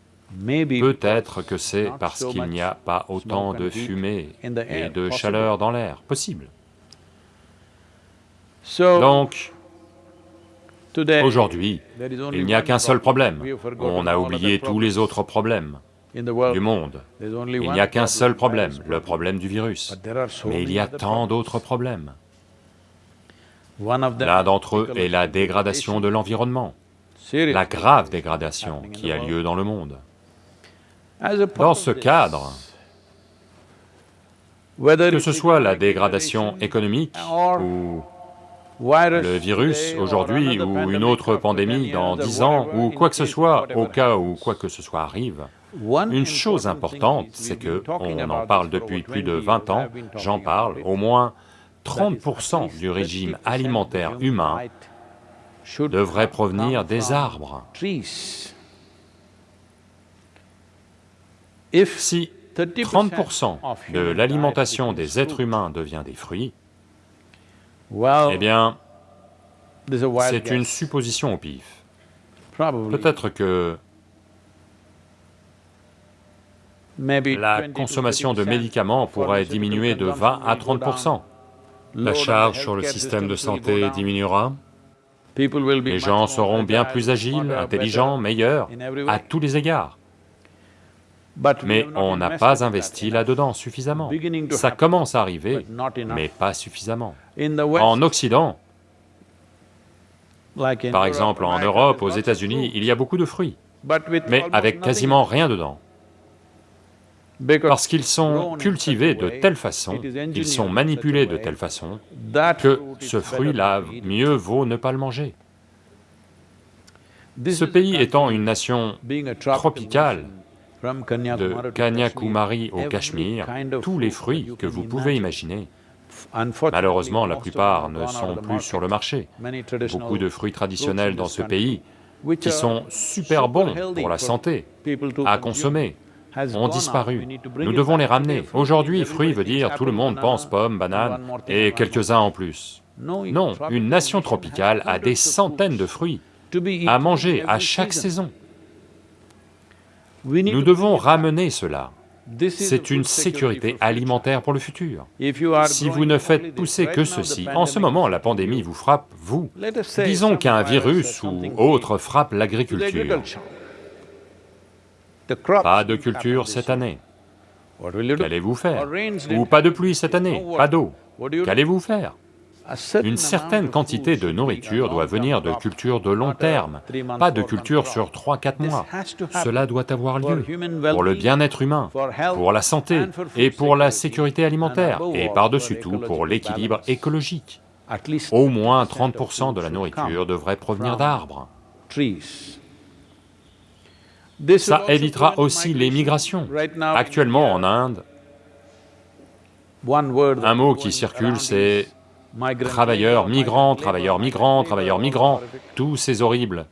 Speaker 2: Peut-être que c'est parce qu'il n'y a pas autant de fumée et de chaleur dans l'air, possible. Donc, aujourd'hui, il n'y a qu'un seul problème, on a oublié tous les autres problèmes du monde. Il n'y a qu'un seul problème, le problème du virus. Mais il y a tant d'autres problèmes. L'un d'entre eux est la dégradation de l'environnement, la grave dégradation qui a lieu dans le monde. Dans ce cadre, que ce soit la dégradation économique ou le virus aujourd'hui ou une autre pandémie dans dix ans ou quoi que ce soit, au cas où quoi que ce soit arrive, une chose importante, c'est que, on en parle depuis plus de 20 ans, j'en parle, au moins 30% du régime alimentaire humain devrait provenir des arbres. Si 30% de l'alimentation des êtres humains devient des fruits, eh bien, c'est une supposition au pif. Peut-être que la consommation de médicaments pourrait diminuer de 20 à 30%. La charge sur le système de santé diminuera, les gens seront bien plus agiles, intelligents, meilleurs, à tous les égards. Mais on n'a pas investi là-dedans suffisamment. Ça commence à arriver, mais pas suffisamment. En Occident, par exemple en Europe, aux États-Unis, il y a beaucoup de fruits, mais avec quasiment rien dedans. Parce qu'ils sont cultivés de telle façon, ils sont manipulés de telle façon, que ce fruit-là, mieux vaut ne pas le manger. Ce pays étant une nation tropicale, de Kanyakumari au Cachemire, tous les fruits que vous pouvez imaginer, malheureusement la plupart ne sont plus sur le marché. Beaucoup de fruits traditionnels dans ce pays, qui sont super bons pour la santé, à consommer, ont disparu. Nous devons les ramener. Aujourd'hui, fruits veut dire tout le monde pense pommes, bananes et quelques-uns en plus. Non, une nation tropicale a des centaines de fruits à manger à chaque saison. Nous devons ramener cela. C'est une sécurité alimentaire pour le futur. Si vous ne faites pousser que ceci, en ce moment la pandémie vous frappe, vous. Disons qu'un virus ou autre frappe l'agriculture. Pas de culture cette année. Qu'allez-vous faire? Ou pas de pluie cette année, pas d'eau. Qu'allez-vous faire? Une certaine quantité de nourriture doit venir de cultures de long terme, pas de culture sur 3-4 mois. Cela doit avoir lieu pour le bien-être humain, pour la santé et pour la sécurité alimentaire, et par-dessus tout pour l'équilibre écologique. Au moins 30% de la nourriture devrait provenir d'arbres. Ça évitera aussi les migrations. Actuellement en Inde, un mot qui circule c'est travailleurs migrants, travailleurs migrants, travailleurs migrants, tous ces horribles,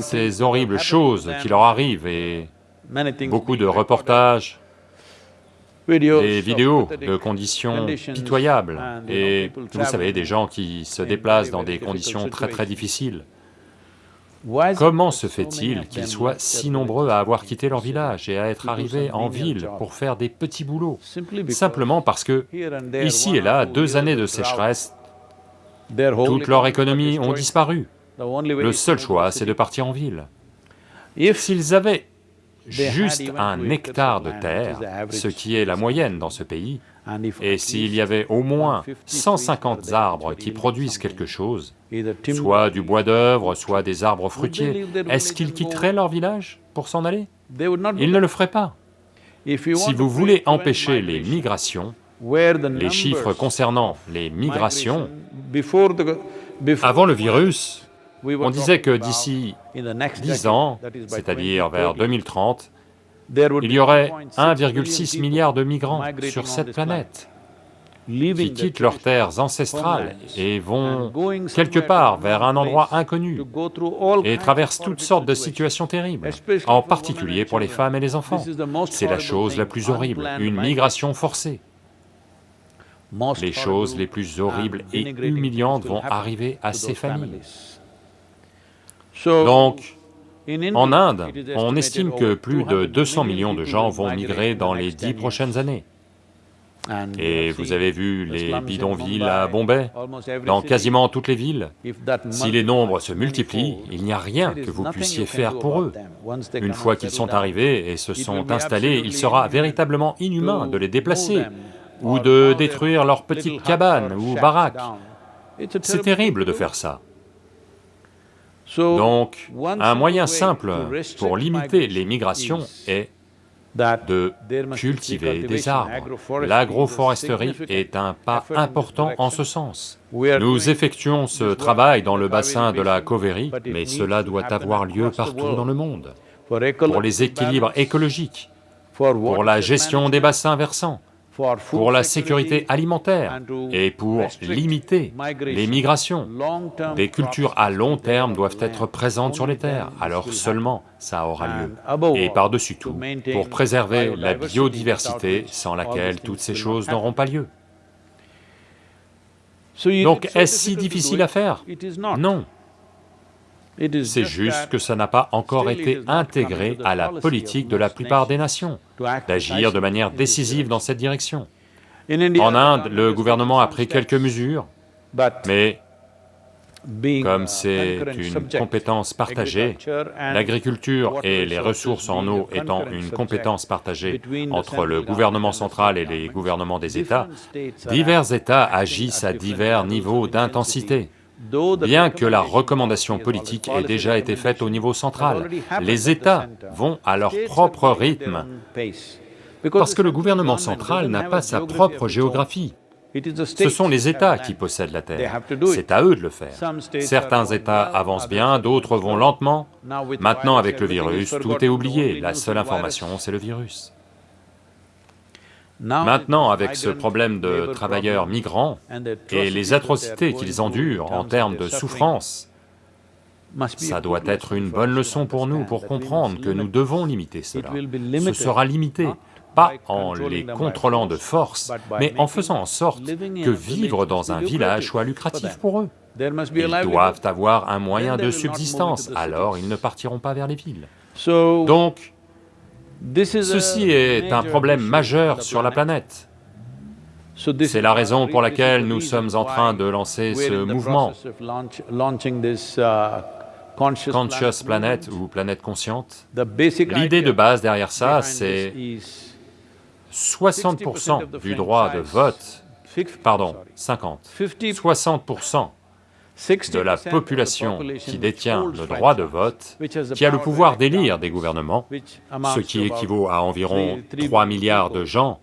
Speaker 2: ces horribles choses qui leur arrivent et beaucoup de reportages, des vidéos de conditions pitoyables. et vous savez, des gens qui se déplacent dans des conditions très très difficiles. Comment se fait-il qu'ils soient si nombreux à avoir quitté leur village et à être arrivés en ville pour faire des petits boulots? Simplement parce que, ici et là, deux années de sécheresse, toute leur économie ont disparu. Le seul choix, c'est de partir en ville. S'ils avaient juste un hectare de terre, ce qui est la moyenne dans ce pays, et s'il y avait au moins 150 arbres qui produisent quelque chose, soit du bois d'œuvre, soit des arbres fruitiers, est-ce qu'ils quitteraient leur village pour s'en aller? Ils ne le feraient pas. Si vous voulez empêcher les migrations, les chiffres concernant les migrations, avant le virus, on disait que d'ici 10 ans, c'est-à-dire vers 2030, il y aurait 1,6 milliard de migrants sur cette planète. qui quittent leurs terres ancestrales et vont quelque part vers un endroit inconnu et traversent toutes sortes de situations terribles, en particulier pour les femmes et les enfants. C'est la chose la plus horrible, une migration forcée. Les choses les plus horribles et humiliantes vont arriver à ces familles. Donc, en Inde, on estime que plus de 200 millions de gens vont migrer dans les dix prochaines années. Et vous avez vu les bidonvilles à Bombay, dans quasiment toutes les villes. Si les nombres se multiplient, il n'y a rien que vous puissiez faire pour eux. Une fois qu'ils sont arrivés et se sont installés, il sera véritablement inhumain de les déplacer ou de détruire leurs petites cabanes ou baraques. C'est terrible de faire ça. Donc, un moyen simple pour limiter les migrations est de cultiver des arbres. L'agroforesterie est un pas important en ce sens. Nous effectuons ce travail dans le bassin de la Cauvery, mais cela doit avoir lieu partout dans le monde, pour les équilibres écologiques, pour la gestion des bassins versants, pour la sécurité alimentaire et pour limiter les migrations. Des cultures à long terme doivent être présentes sur les terres, alors seulement ça aura lieu. Et par-dessus tout, pour préserver la biodiversité sans laquelle toutes ces choses n'auront pas lieu. Donc est-ce si difficile à faire? Non. C'est juste que ça n'a pas encore été intégré à la politique de la plupart des nations, d'agir de manière décisive dans cette direction. En Inde, le gouvernement a pris quelques mesures, mais comme c'est une compétence partagée, l'agriculture et les ressources en eau étant une compétence partagée entre le gouvernement central et les gouvernements des États, divers États agissent à divers niveaux d'intensité. Bien que la recommandation politique ait déjà été faite au niveau central, les États vont à leur propre rythme, parce que le gouvernement central n'a pas sa propre géographie. Ce sont les États qui possèdent la Terre, c'est à eux de le faire. Certains États avancent bien, d'autres vont lentement. Maintenant avec le virus, tout est oublié, la seule information c'est le virus. Maintenant, avec ce problème de travailleurs migrants et les atrocités qu'ils endurent en termes de souffrance, ça doit être une bonne leçon pour nous pour comprendre que nous devons limiter cela. Ce sera limité, pas en les contrôlant de force, mais en faisant en sorte que vivre dans un village soit lucratif pour eux. Ils doivent avoir un moyen de subsistance, alors ils ne partiront pas vers les villes. Donc, Ceci est un problème majeur sur la planète. C'est la raison pour laquelle nous sommes en train de lancer ce mouvement, Conscious Planet ou Planète Consciente. L'idée de base derrière ça, c'est 60% du droit de vote, pardon, 50, 60% de la population qui détient le droit de vote, qui a le pouvoir d'élire des gouvernements, ce qui équivaut à environ 3 milliards de gens,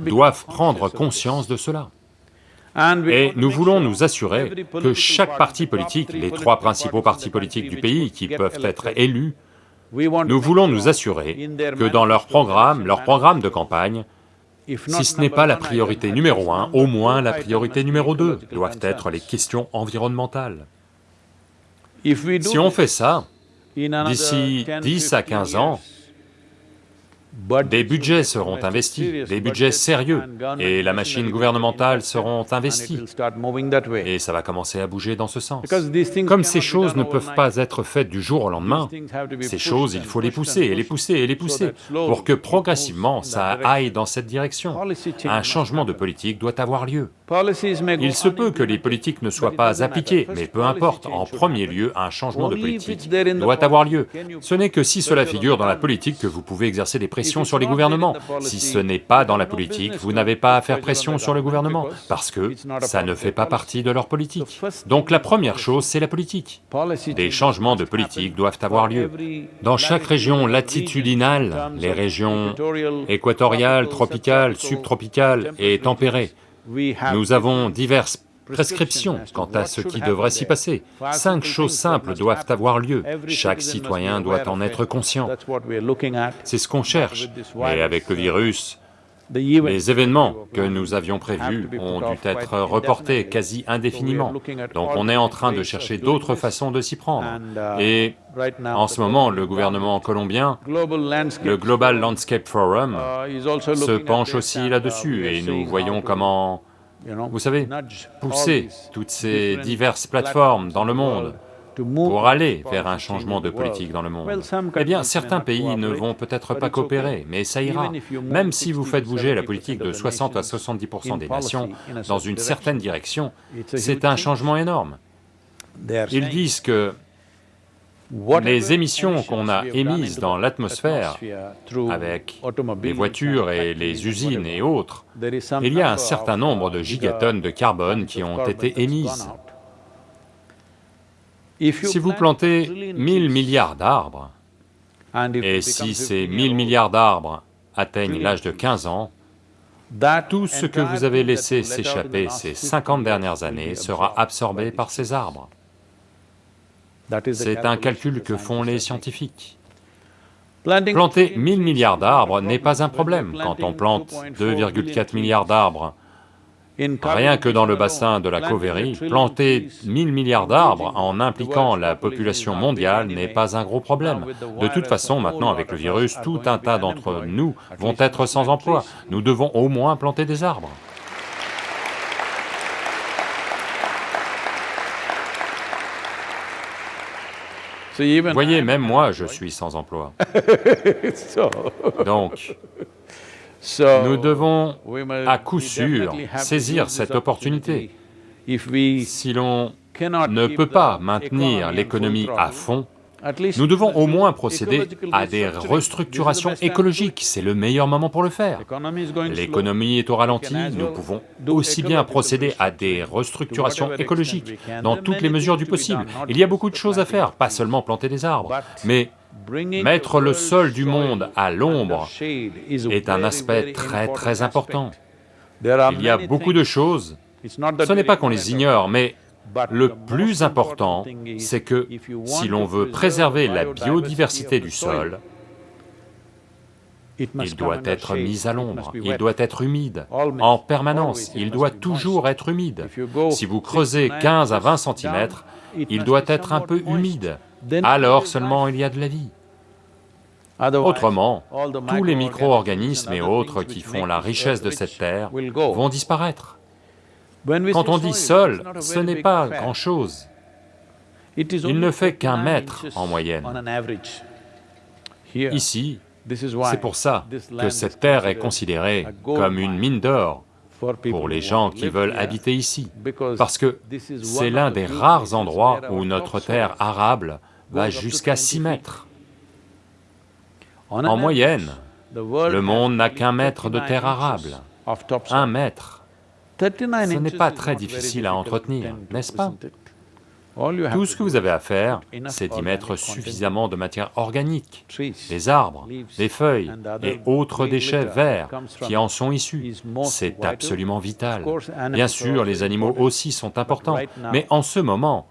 Speaker 2: doivent prendre conscience de cela. Et nous voulons nous assurer que chaque parti politique, les trois principaux partis politiques du pays qui peuvent être élus, nous voulons nous assurer que dans leur programme, leur programme de campagne, si ce n'est pas la priorité numéro un, au moins la priorité numéro deux doivent être les questions environnementales. Si on fait ça, d'ici 10 à 15 ans, des budgets seront investis, des budgets sérieux, et la machine gouvernementale seront investies, et ça va commencer à bouger dans ce sens. Comme ces choses ne peuvent pas être faites du jour au lendemain, ces choses, il faut les pousser, et les pousser, et les pousser, pour que progressivement ça aille dans cette direction. Un changement de politique doit avoir lieu. Il se peut que les politiques ne soient pas appliquées, mais peu importe, en premier lieu, un changement de politique doit avoir lieu. Ce n'est que si cela figure dans la politique que vous pouvez exercer des pressions sur les gouvernements. Si ce n'est pas dans la politique, vous n'avez pas à faire pression sur le gouvernement, parce que ça ne fait pas partie de leur politique. Donc la première chose, c'est la politique. Des changements de politique doivent avoir lieu. Dans chaque région latitudinale, les régions équatoriales, tropicales, subtropicales et tempérées, nous avons diverses quant à ce qui devrait s'y passer. Cinq choses simples doivent avoir lieu, chaque citoyen doit en être conscient. C'est ce qu'on cherche, mais avec le virus, Les événements que nous avions prévus ont dû être reportés quasi indéfiniment, donc on est en train de chercher d'autres façons de s'y prendre. Et en ce moment, le gouvernement colombien, le Global Landscape Forum, se penche aussi là-dessus et nous voyons comment, vous savez, pousser toutes ces diverses plateformes dans le monde pour aller vers un changement de politique dans le monde. Eh bien, certains pays ne vont peut-être pas coopérer, mais ça ira. Même si vous faites bouger la politique de 60 à 70% des nations dans une certaine direction, c'est un changement énorme. Ils disent que les émissions qu'on a émises dans l'atmosphère avec les voitures et les usines et autres, il y a un certain nombre de gigatonnes de carbone qui ont été émises. Si vous plantez 1000 milliards d'arbres, et si ces 1000 milliards d'arbres atteignent l'âge de 15 ans, tout ce que vous avez laissé s'échapper ces 50 dernières années sera absorbé par ces arbres. C'est un calcul que font les scientifiques. Planter 1000 milliards d'arbres n'est pas un problème quand on plante 2,4 milliards d'arbres Rien que dans le bassin de la Cauvery, planter 1000 milliards d'arbres en impliquant la population mondiale n'est pas un gros problème. De toute façon, maintenant avec le virus, tout un tas d'entre nous vont être sans emploi. Nous devons au moins planter des arbres. Voyez, même moi, je suis sans emploi. [laughs] Donc, nous devons à coup sûr saisir cette opportunité. Si l'on ne peut pas maintenir l'économie à fond, nous devons au moins procéder à des restructurations écologiques, c'est le meilleur moment pour le faire. L'économie est au ralenti, nous pouvons aussi bien procéder à des restructurations écologiques dans toutes les mesures du possible. Il y a beaucoup de choses à faire, pas seulement planter des arbres, mais Mettre le sol du monde à l'ombre est un aspect très très important. Il y a beaucoup de choses, ce n'est pas qu'on les ignore, mais le plus important, c'est que si l'on veut préserver la biodiversité du sol, il doit être mis à l'ombre, il doit être humide, en permanence, il doit toujours être humide. Si vous creusez 15 à 20 cm, il doit être un peu humide, alors seulement il y a de la vie. Autrement, tous les micro-organismes et autres qui font la richesse de cette terre vont disparaître. Quand on dit sol, ce n'est pas grand-chose. Il ne fait qu'un mètre en moyenne. Ici, c'est pour ça que cette terre est considérée comme une mine d'or pour les gens qui veulent habiter ici, parce que c'est l'un des rares endroits où notre terre arable va jusqu'à 6 mètres. En moyenne, le monde n'a qu'un mètre de terre arable, un mètre. Ce n'est pas très difficile à entretenir, n'est-ce pas? Tout ce que vous avez à faire, c'est d'y mettre suffisamment de matière organique, des arbres, des feuilles et autres déchets verts qui en sont issus. C'est absolument vital. Bien sûr, les animaux aussi sont importants, mais en ce moment,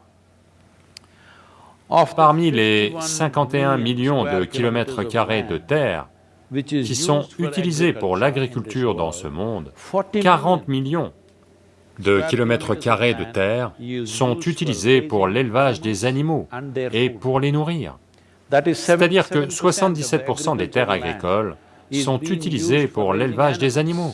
Speaker 2: Parmi les 51 millions de kilomètres carrés de terre qui sont utilisés pour l'agriculture dans ce monde, 40 millions de kilomètres carrés de terre sont utilisés pour l'élevage des animaux et pour les nourrir. C'est-à-dire que 77% des terres agricoles sont utilisées pour l'élevage des animaux.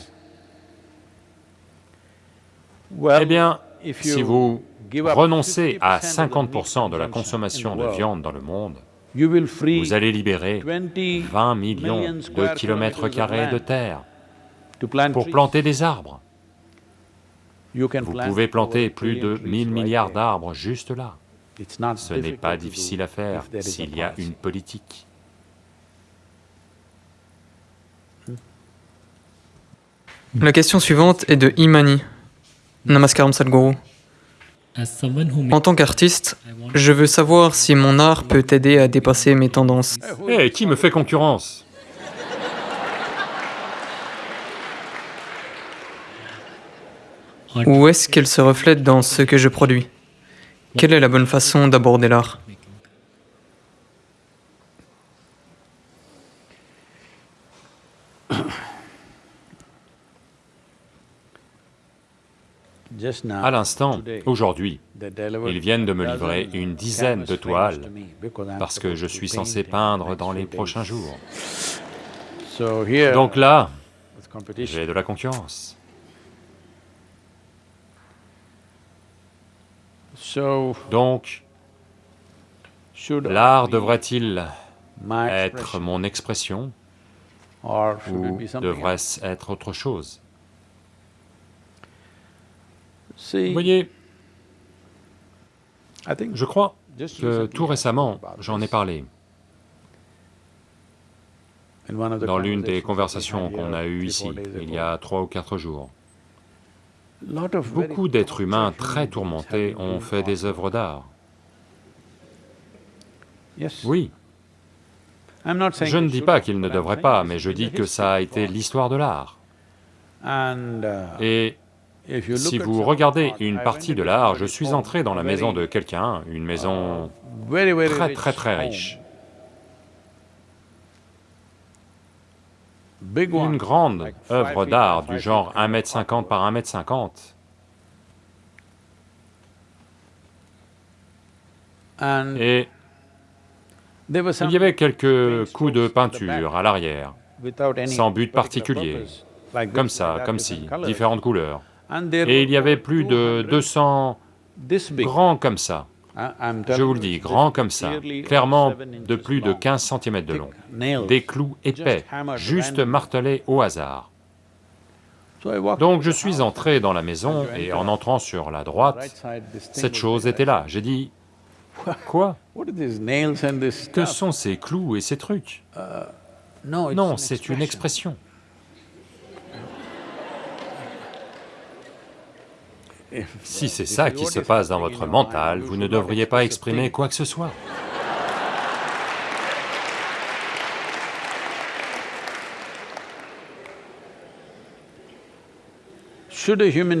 Speaker 2: Eh bien, si vous renoncez à 50% de la consommation de viande dans le monde, vous allez libérer 20 millions de kilomètres carrés de terre pour planter des arbres. Vous pouvez planter plus de 1000 milliards d'arbres juste là. Ce n'est pas difficile à faire s'il y a une politique.
Speaker 3: La question suivante est de Imani. Namaskaram Sadhguru. En tant qu'artiste, je veux savoir si mon art peut aider à dépasser mes tendances.
Speaker 2: Eh, qui me fait concurrence?
Speaker 3: Ou est-ce qu'elle se reflète dans ce que je produis? Quelle est la bonne façon d'aborder l'art?
Speaker 2: À l'instant, aujourd'hui, ils viennent de me livrer une dizaine de toiles parce que je suis censé peindre dans les prochains jours. Donc là, j'ai de la concurrence. Donc, l'art devrait-il être mon expression ou devrait-ce être autre chose? Vous voyez, je crois que tout récemment, j'en ai parlé. Dans l'une des conversations qu'on a eues ici, il y a trois ou quatre jours. Beaucoup d'êtres humains très tourmentés ont fait des œuvres d'art. Oui. Je ne dis pas qu'ils ne devraient pas, mais je dis que ça a été l'histoire de l'art. Et si vous regardez une partie de l'art, je suis entré dans la maison de quelqu'un, une maison très très très riche. Une grande œuvre d'art du genre 1m50 par 1m50. Et il y avait quelques coups de peinture à l'arrière, sans but particulier, comme ça, comme ci, différentes couleurs. Et il y avait plus de 200 grands comme ça, je vous le dis, grands comme ça, clairement de plus de 15 cm de long, des clous épais, juste martelés au hasard. Donc je suis entré dans la maison et en entrant sur la droite, cette chose était là. J'ai dit, quoi? Que sont ces clous et ces trucs? Non, c'est une expression. Si c'est ça qui se passe dans votre mental, vous ne devriez pas exprimer quoi que ce soit.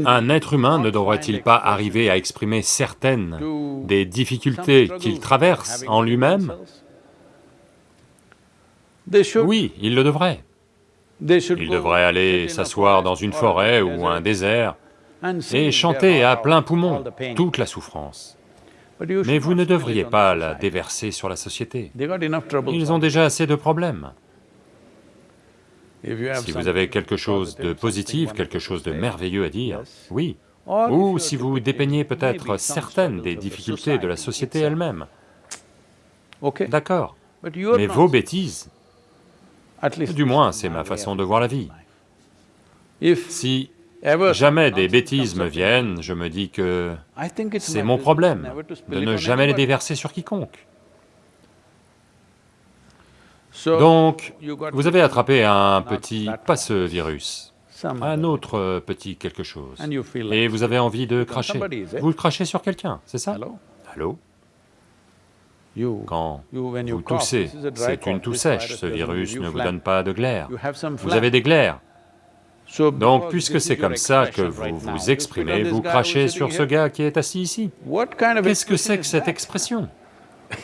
Speaker 2: Un être humain ne devrait-il pas arriver à exprimer certaines des difficultés qu'il traverse en lui-même? Oui, il le devrait. Il devrait aller s'asseoir dans une forêt ou un désert et chanter à plein poumon toute la souffrance. Mais vous ne devriez pas la déverser sur la société. Ils ont déjà assez de problèmes. Si vous avez quelque chose de positif, quelque chose de merveilleux à dire, oui. Ou si vous dépeignez peut-être certaines des difficultés de la société elle-même. D'accord. Mais vos bêtises, du moins c'est ma façon de voir la vie. Si jamais des bêtises me viennent, je me dis que c'est mon problème de ne jamais les déverser sur quiconque. Donc, vous avez attrapé un petit, pas ce virus, un autre petit quelque chose, et vous avez envie de cracher. Vous le crachez sur quelqu'un, c'est ça? Allô? Quand vous toussez, c'est une toux sèche, ce virus ne vous donne pas de glaire. Vous avez des glaires, donc, puisque c'est comme ça que vous vous exprimez, vous crachez sur ce gars qui est assis ici. Qu'est-ce que c'est que cette expression? [laughs]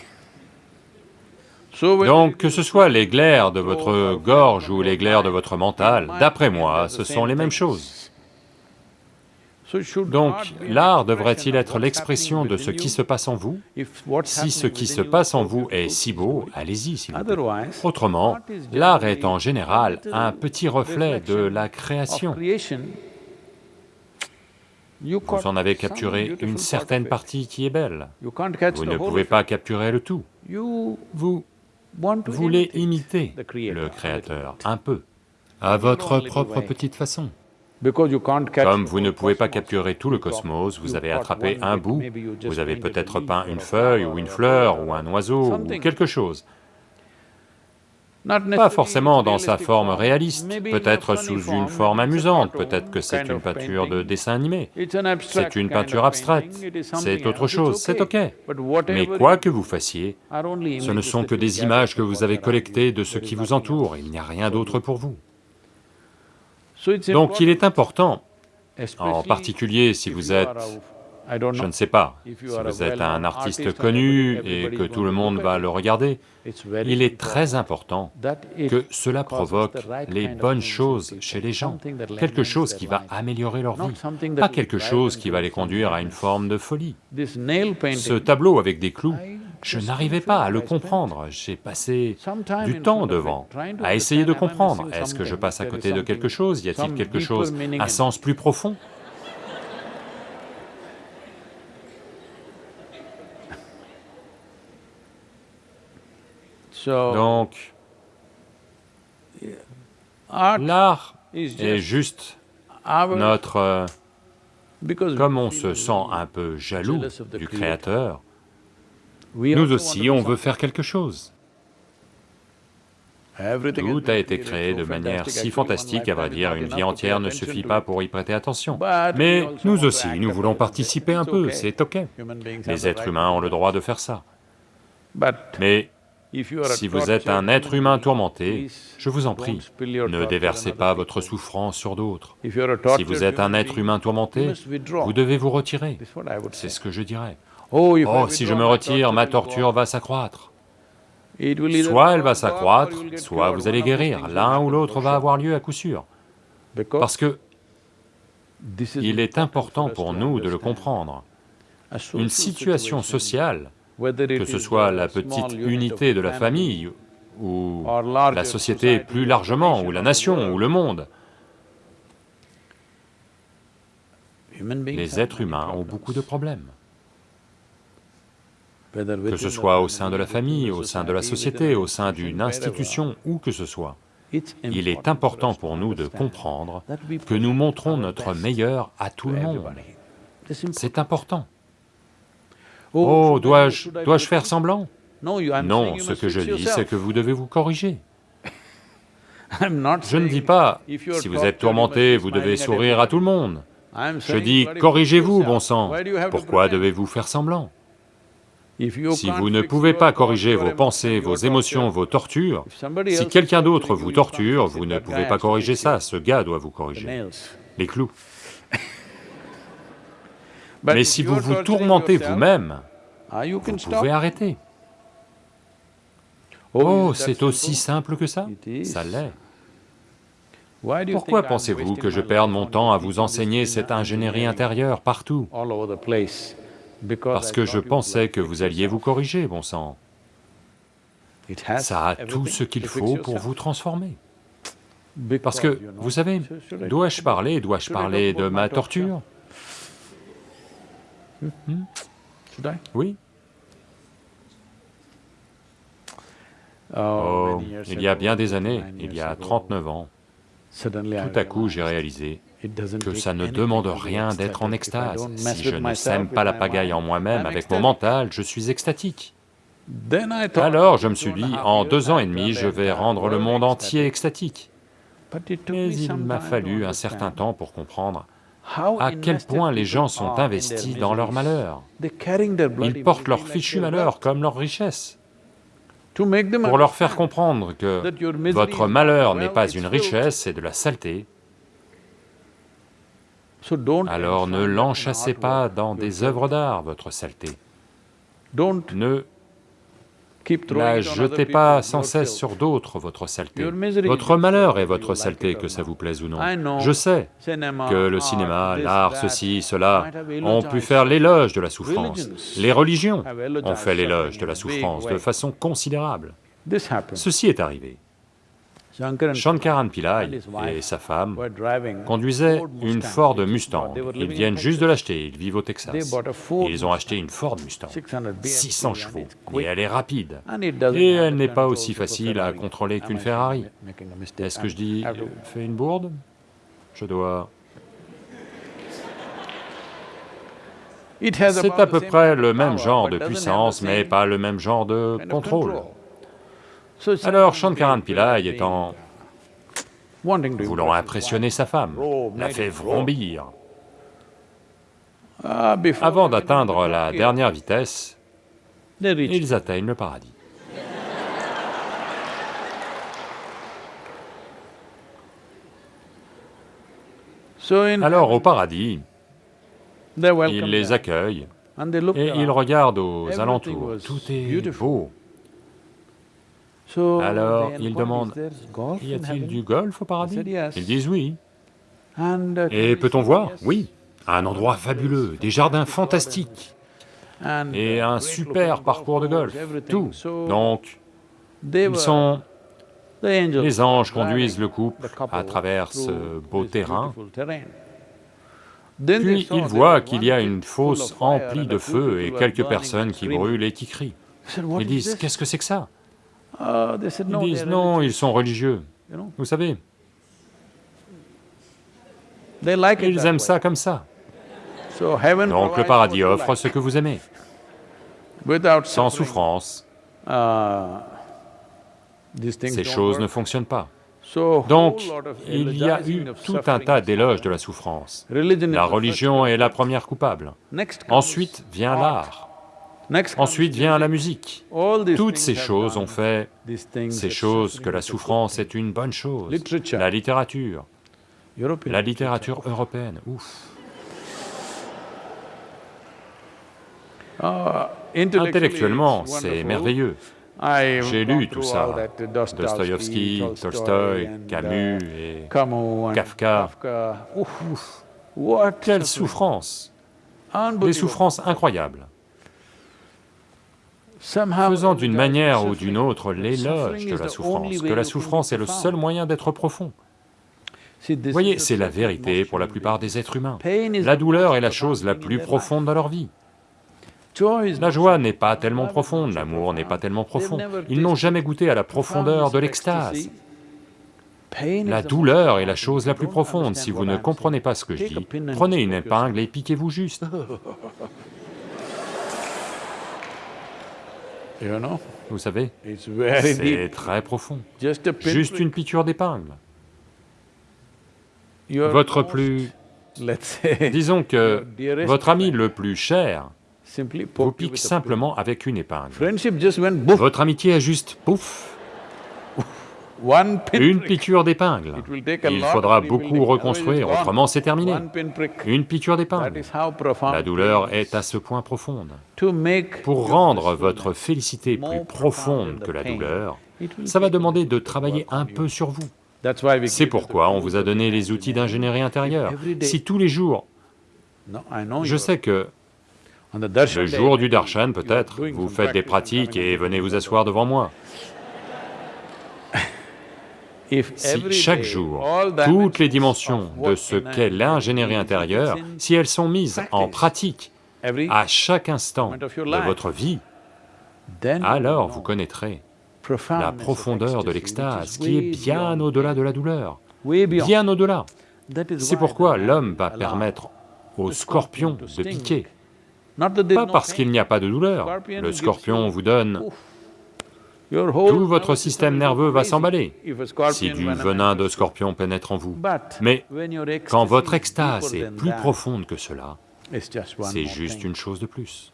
Speaker 2: Donc, que ce soit les glaires de votre gorge ou les glaires de votre mental, d'après moi, ce sont les mêmes choses. Donc, l'art devrait-il être l'expression de ce qui se passe en vous Si ce qui se passe en vous est si beau, allez-y s'il vous plaît. Autrement, l'art est en général un petit reflet de la création. Vous en avez capturé une certaine partie qui est belle. Vous ne pouvez pas capturer le tout. Vous voulez imiter le Créateur, un peu, à votre propre petite façon. Comme vous ne pouvez pas capturer tout le cosmos, vous avez attrapé un bout, vous avez peut-être peint une feuille ou une fleur ou un oiseau ou quelque chose. Pas forcément dans sa forme réaliste, peut-être sous une forme amusante, peut-être que c'est une peinture de dessin animé, c'est une peinture abstraite, c'est autre chose, c'est ok. Mais quoi que vous fassiez, ce ne sont que des images que vous avez collectées de ce qui vous entoure, il n'y a rien d'autre pour vous. Donc il est important, en particulier si vous êtes Je ne sais pas, si vous êtes un artiste connu et que tout le monde va le regarder, il est très important que cela provoque les bonnes choses chez les gens, quelque chose qui va améliorer leur vie, pas quelque chose qui va les conduire à une forme de folie. Ce tableau avec des clous, je n'arrivais pas à le comprendre, j'ai passé du temps devant, à essayer de comprendre, est-ce que je passe à côté de quelque chose, y a-t-il quelque chose à sens plus profond? Donc, l'art est juste notre... Euh, comme on se sent un peu jaloux du Créateur, nous aussi on veut faire quelque chose. Tout a été créé de manière si fantastique, à vrai dire, une vie entière ne suffit pas pour y prêter attention. Mais nous aussi, nous voulons participer un peu, c'est ok. Les êtres humains ont le droit de faire ça. Mais si vous êtes un être humain tourmenté, je vous en prie, ne déversez pas votre souffrance sur d'autres. Si vous êtes un être humain tourmenté, vous devez vous retirer, c'est ce que je dirais. Oh, si je me retire, ma torture va s'accroître. Soit elle va s'accroître, soit vous allez guérir, l'un ou l'autre va avoir lieu à coup sûr. Parce que il est important pour nous de le comprendre. Une situation sociale que ce soit la petite unité de la famille, ou la société plus largement, ou la nation, ou le monde. Les êtres humains ont beaucoup de problèmes. Que ce soit au sein de la famille, au sein de la société, au sein d'une institution, où que ce soit, il est important pour nous de comprendre que nous montrons notre meilleur à tout le monde. C'est important. Oh, oh dois-je dois faire semblant? Non, ce que je dis, c'est que vous devez vous corriger. [laughs] Je ne dis pas, si vous êtes tourmenté, vous devez sourire à tout le monde. Je dis, corrigez-vous, bon sang, pourquoi devez-vous faire semblant? Si vous ne pouvez pas corriger vos pensées, vos émotions, vos tortures, si quelqu'un d'autre vous torture, vous ne pouvez pas corriger ça, ce gars doit vous corriger. Les clous. [laughs] Mais si vous vous tourmentez vous-même, vous pouvez arrêter. Oh, c'est aussi simple que ça. Ça l'est. Pourquoi pensez-vous que je perde mon temps à vous enseigner cette ingénierie intérieure partout? Parce que je pensais que vous alliez vous corriger, bon sang. Ça a tout ce qu'il faut pour vous transformer. Parce que, vous savez, dois-je parler, dois-je parler de ma torture? Hmm? Oui. Oh, il y a bien des années, il y a 39 ans, tout à coup j'ai réalisé que ça ne demande rien d'être en extase. Si je ne sème pas la pagaille en moi-même, avec mon mental, je suis extatique. Alors je me suis dit, en deux ans et demi, je vais rendre le monde entier extatique. Mais il m'a fallu un certain temps pour comprendre à quel point les gens sont investis dans leur malheur. Ils portent leur fichu malheur comme leur richesse. Pour leur faire comprendre que votre malheur n'est pas une richesse, c'est de la saleté, alors ne l'enchassez pas dans des œuvres d'art, votre saleté. Ne la jetez pas sans cesse sur d'autres, votre saleté. Votre malheur est votre saleté, que ça vous plaise ou non. Je sais que le cinéma, l'art, ceci, cela, ont pu faire l'éloge de la souffrance. Les religions ont fait l'éloge de la souffrance de façon considérable. Ceci est arrivé. Shankaran Pillai et sa femme conduisaient une Ford Mustang. Ils viennent juste de l'acheter, ils vivent au Texas. ils ont acheté une Ford Mustang, 600 chevaux, et elle est rapide. Et elle n'est pas aussi facile à contrôler qu'une Ferrari. Est-ce que je dis, euh, fais une bourde? Je dois... C'est à peu près le même genre de puissance, mais pas le même genre de contrôle. Alors Shankaran Pillai étant voulant impressionner sa femme, l'a fait vrombir. Avant d'atteindre la dernière vitesse, ils atteignent le paradis. [laughs] Alors au paradis, ils les accueillent et ils regardent aux alentours, tout est beau. Alors ils demandent, y a-t-il du golf au paradis? Ils disent oui. Et peut-on voir? Oui, un endroit fabuleux, des jardins fantastiques, et un super parcours de golf, tout. Donc, ils sont... Les anges conduisent le couple à travers ce beau terrain, puis ils voient qu'il y a une fosse emplie de feu et quelques personnes qui brûlent et qui crient. Ils disent, qu'est-ce que c'est que ça? Ils disent, non, ils sont religieux, vous savez. Ils aiment ça comme ça. Donc le paradis offre ce que vous aimez, sans souffrance. Ces choses ne fonctionnent pas. Donc, il y a eu tout un tas d'éloges de la souffrance. La religion est la première coupable. Ensuite vient l'art. Ensuite vient la musique. Toutes ces choses ont fait ces choses que la souffrance est une bonne chose. La littérature, la littérature européenne, ouf. Intellectuellement, c'est merveilleux. J'ai lu tout ça, Dostoïevski, Tolstoï, Camus et Kafka. Ouf, quelle souffrance Des souffrances incroyables. Faisant d'une manière ou d'une autre l'éloge de la souffrance, que la souffrance est le seul moyen d'être profond. Vous voyez, c'est la vérité pour la plupart des êtres humains. La douleur est la chose la plus profonde dans leur vie. La joie n'est pas tellement profonde, l'amour n'est pas tellement profond. Ils n'ont jamais goûté à la profondeur de l'extase. La douleur est la chose la plus profonde. Si vous ne comprenez pas ce que je dis, prenez une épingle et piquez-vous juste. [laughs] Vous savez, c'est très profond. Juste une piqûre d'épingle. Votre plus... Disons que votre ami le plus cher vous pique simplement avec une épingle. Votre amitié a juste pouf une piqûre d'épingle. Il faudra beaucoup reconstruire, autrement c'est terminé. Une piqûre d'épingle. La douleur est à ce point profonde. Pour rendre votre félicité plus profonde que la douleur, ça va demander de travailler un peu sur vous. C'est pourquoi on vous a donné les outils d'ingénierie intérieure. Si tous les jours, je sais que le jour du darshan, peut-être, vous faites des pratiques et venez vous asseoir devant moi. Si chaque jour, toutes les dimensions de ce qu'est l'ingénierie intérieure, si elles sont mises en pratique à chaque instant de votre vie, alors vous connaîtrez la profondeur de l'extase qui est bien au-delà de la douleur, bien au-delà. C'est pourquoi l'homme va permettre au scorpion de piquer, pas parce qu'il n'y a pas de douleur, le scorpion vous donne... Tout votre système nerveux va s'emballer. Si du venin de scorpion pénètre en vous. Mais quand votre extase est plus profonde que cela, c'est juste une chose de plus.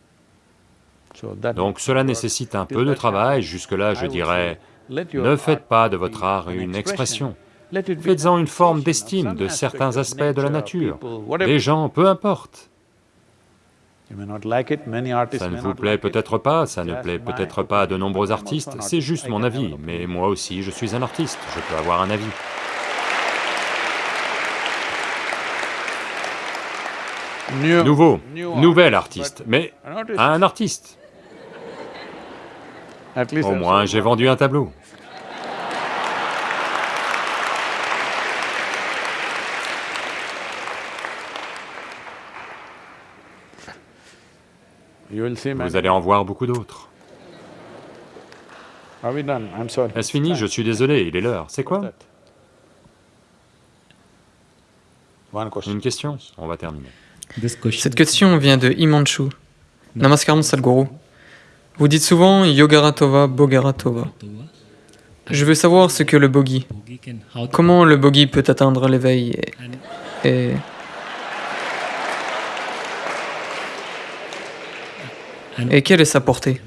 Speaker 2: Donc cela nécessite un peu de travail, jusque-là je dirais, ne faites pas de votre art une expression, faites-en une forme d'estime de certains aspects de la nature. Les gens, peu importe, ça ne vous plaît peut-être pas, ça ne plaît peut-être pas à de nombreux artistes, c'est juste mon avis, mais moi aussi je suis un artiste, je peux avoir un avis. Nouveau, nouvel artiste, mais un artiste. Au moins j'ai vendu un tableau. Vous allez en voir beaucoup d'autres. Est-ce fini? Je suis désolé, il est l'heure. C'est quoi? Une question On va terminer.
Speaker 3: Cette question vient de Imanchu. Namaskaram Sadhguru. Vous dites souvent Yogaratova, Bogaratova. Je veux savoir ce que le bogi. Comment le bogi peut atteindre l'éveil et... Et quelle est sa portée?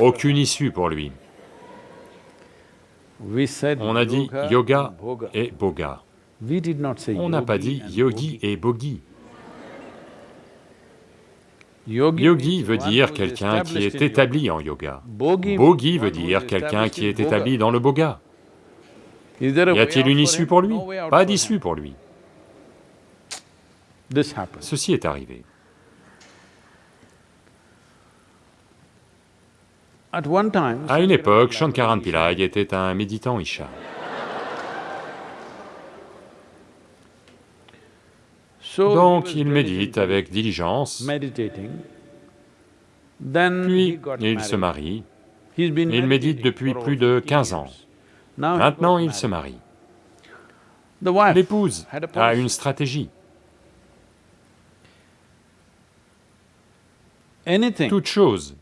Speaker 2: Aucune issue pour lui. On a dit yoga et boga. On n'a pas dit yogi et bogi. Yogi veut dire quelqu'un qui est établi en yoga. Bogi veut dire quelqu'un qui est établi dans le boga. Y a-t-il une issue pour lui? Pas d'issue pour lui. Ceci est arrivé. À une époque, Shankaran Pillai était un méditant Isha. Donc il médite avec diligence, puis il se marie, il médite depuis plus de 15 ans. Maintenant il se marie. L'épouse a une stratégie. Toute chose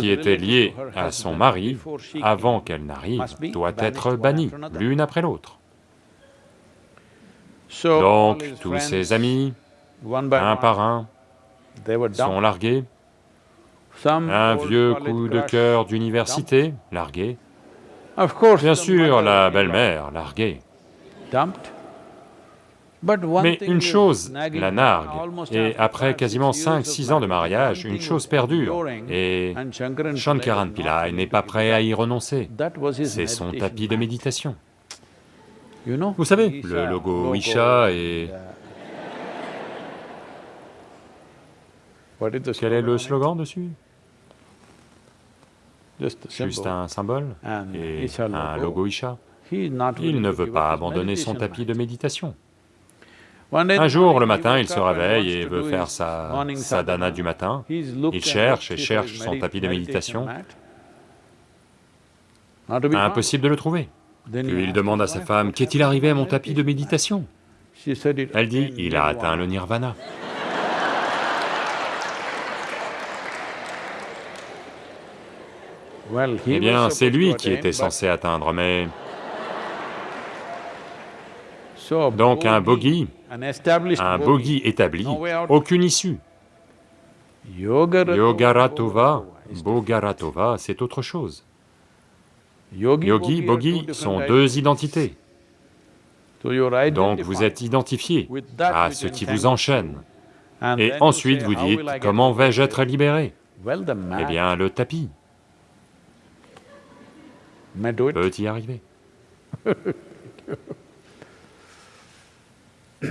Speaker 2: qui était liée à son mari avant qu'elle n'arrive doit être bannie, l'une après l'autre. Donc, tous ses amis, un par un, sont largués. Un vieux coup de cœur d'université, largué. Bien sûr, la belle-mère, larguée. Mais une chose la nargue, et après quasiment cinq, six ans de mariage, une chose perdure, et Shankaran Pillai n'est pas prêt à y renoncer. C'est son tapis de méditation. Vous savez, le logo Isha et... Quel est le slogan dessus? Juste un symbole et un logo Isha. Il ne veut pas abandonner son tapis de méditation. Un jour, le matin, il se réveille et veut faire sa sadhana du matin. Il cherche et cherche son tapis de méditation. Impossible de le trouver. Puis il demande à sa femme, « Qu'est-il arrivé à mon tapis de méditation ?» Elle dit, « Il a atteint le nirvana. » Eh bien, c'est lui qui était censé atteindre, mais... Donc un bogi, un bogi établi, aucune issue. Yogaratova, Bogaratova, c'est autre chose. Yogi, Bogi sont deux identités. Donc vous êtes identifié à ce qui vous enchaîne. Et ensuite vous dites, comment vais-je être libéré Eh bien, le tapis peut y arriver. [laughs]
Speaker 1: Yoga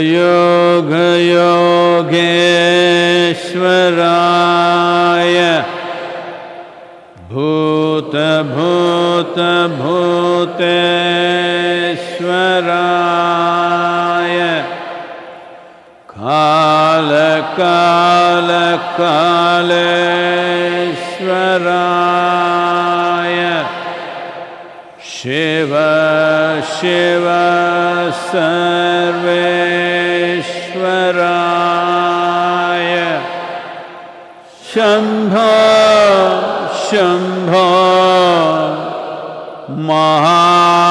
Speaker 1: योग योगेश्वराय। भूत भूत भूतेश्वराय। काल काल कालेश्वराय। शिव शिव सर्वेश्वराय। शम्भो शम्भो महा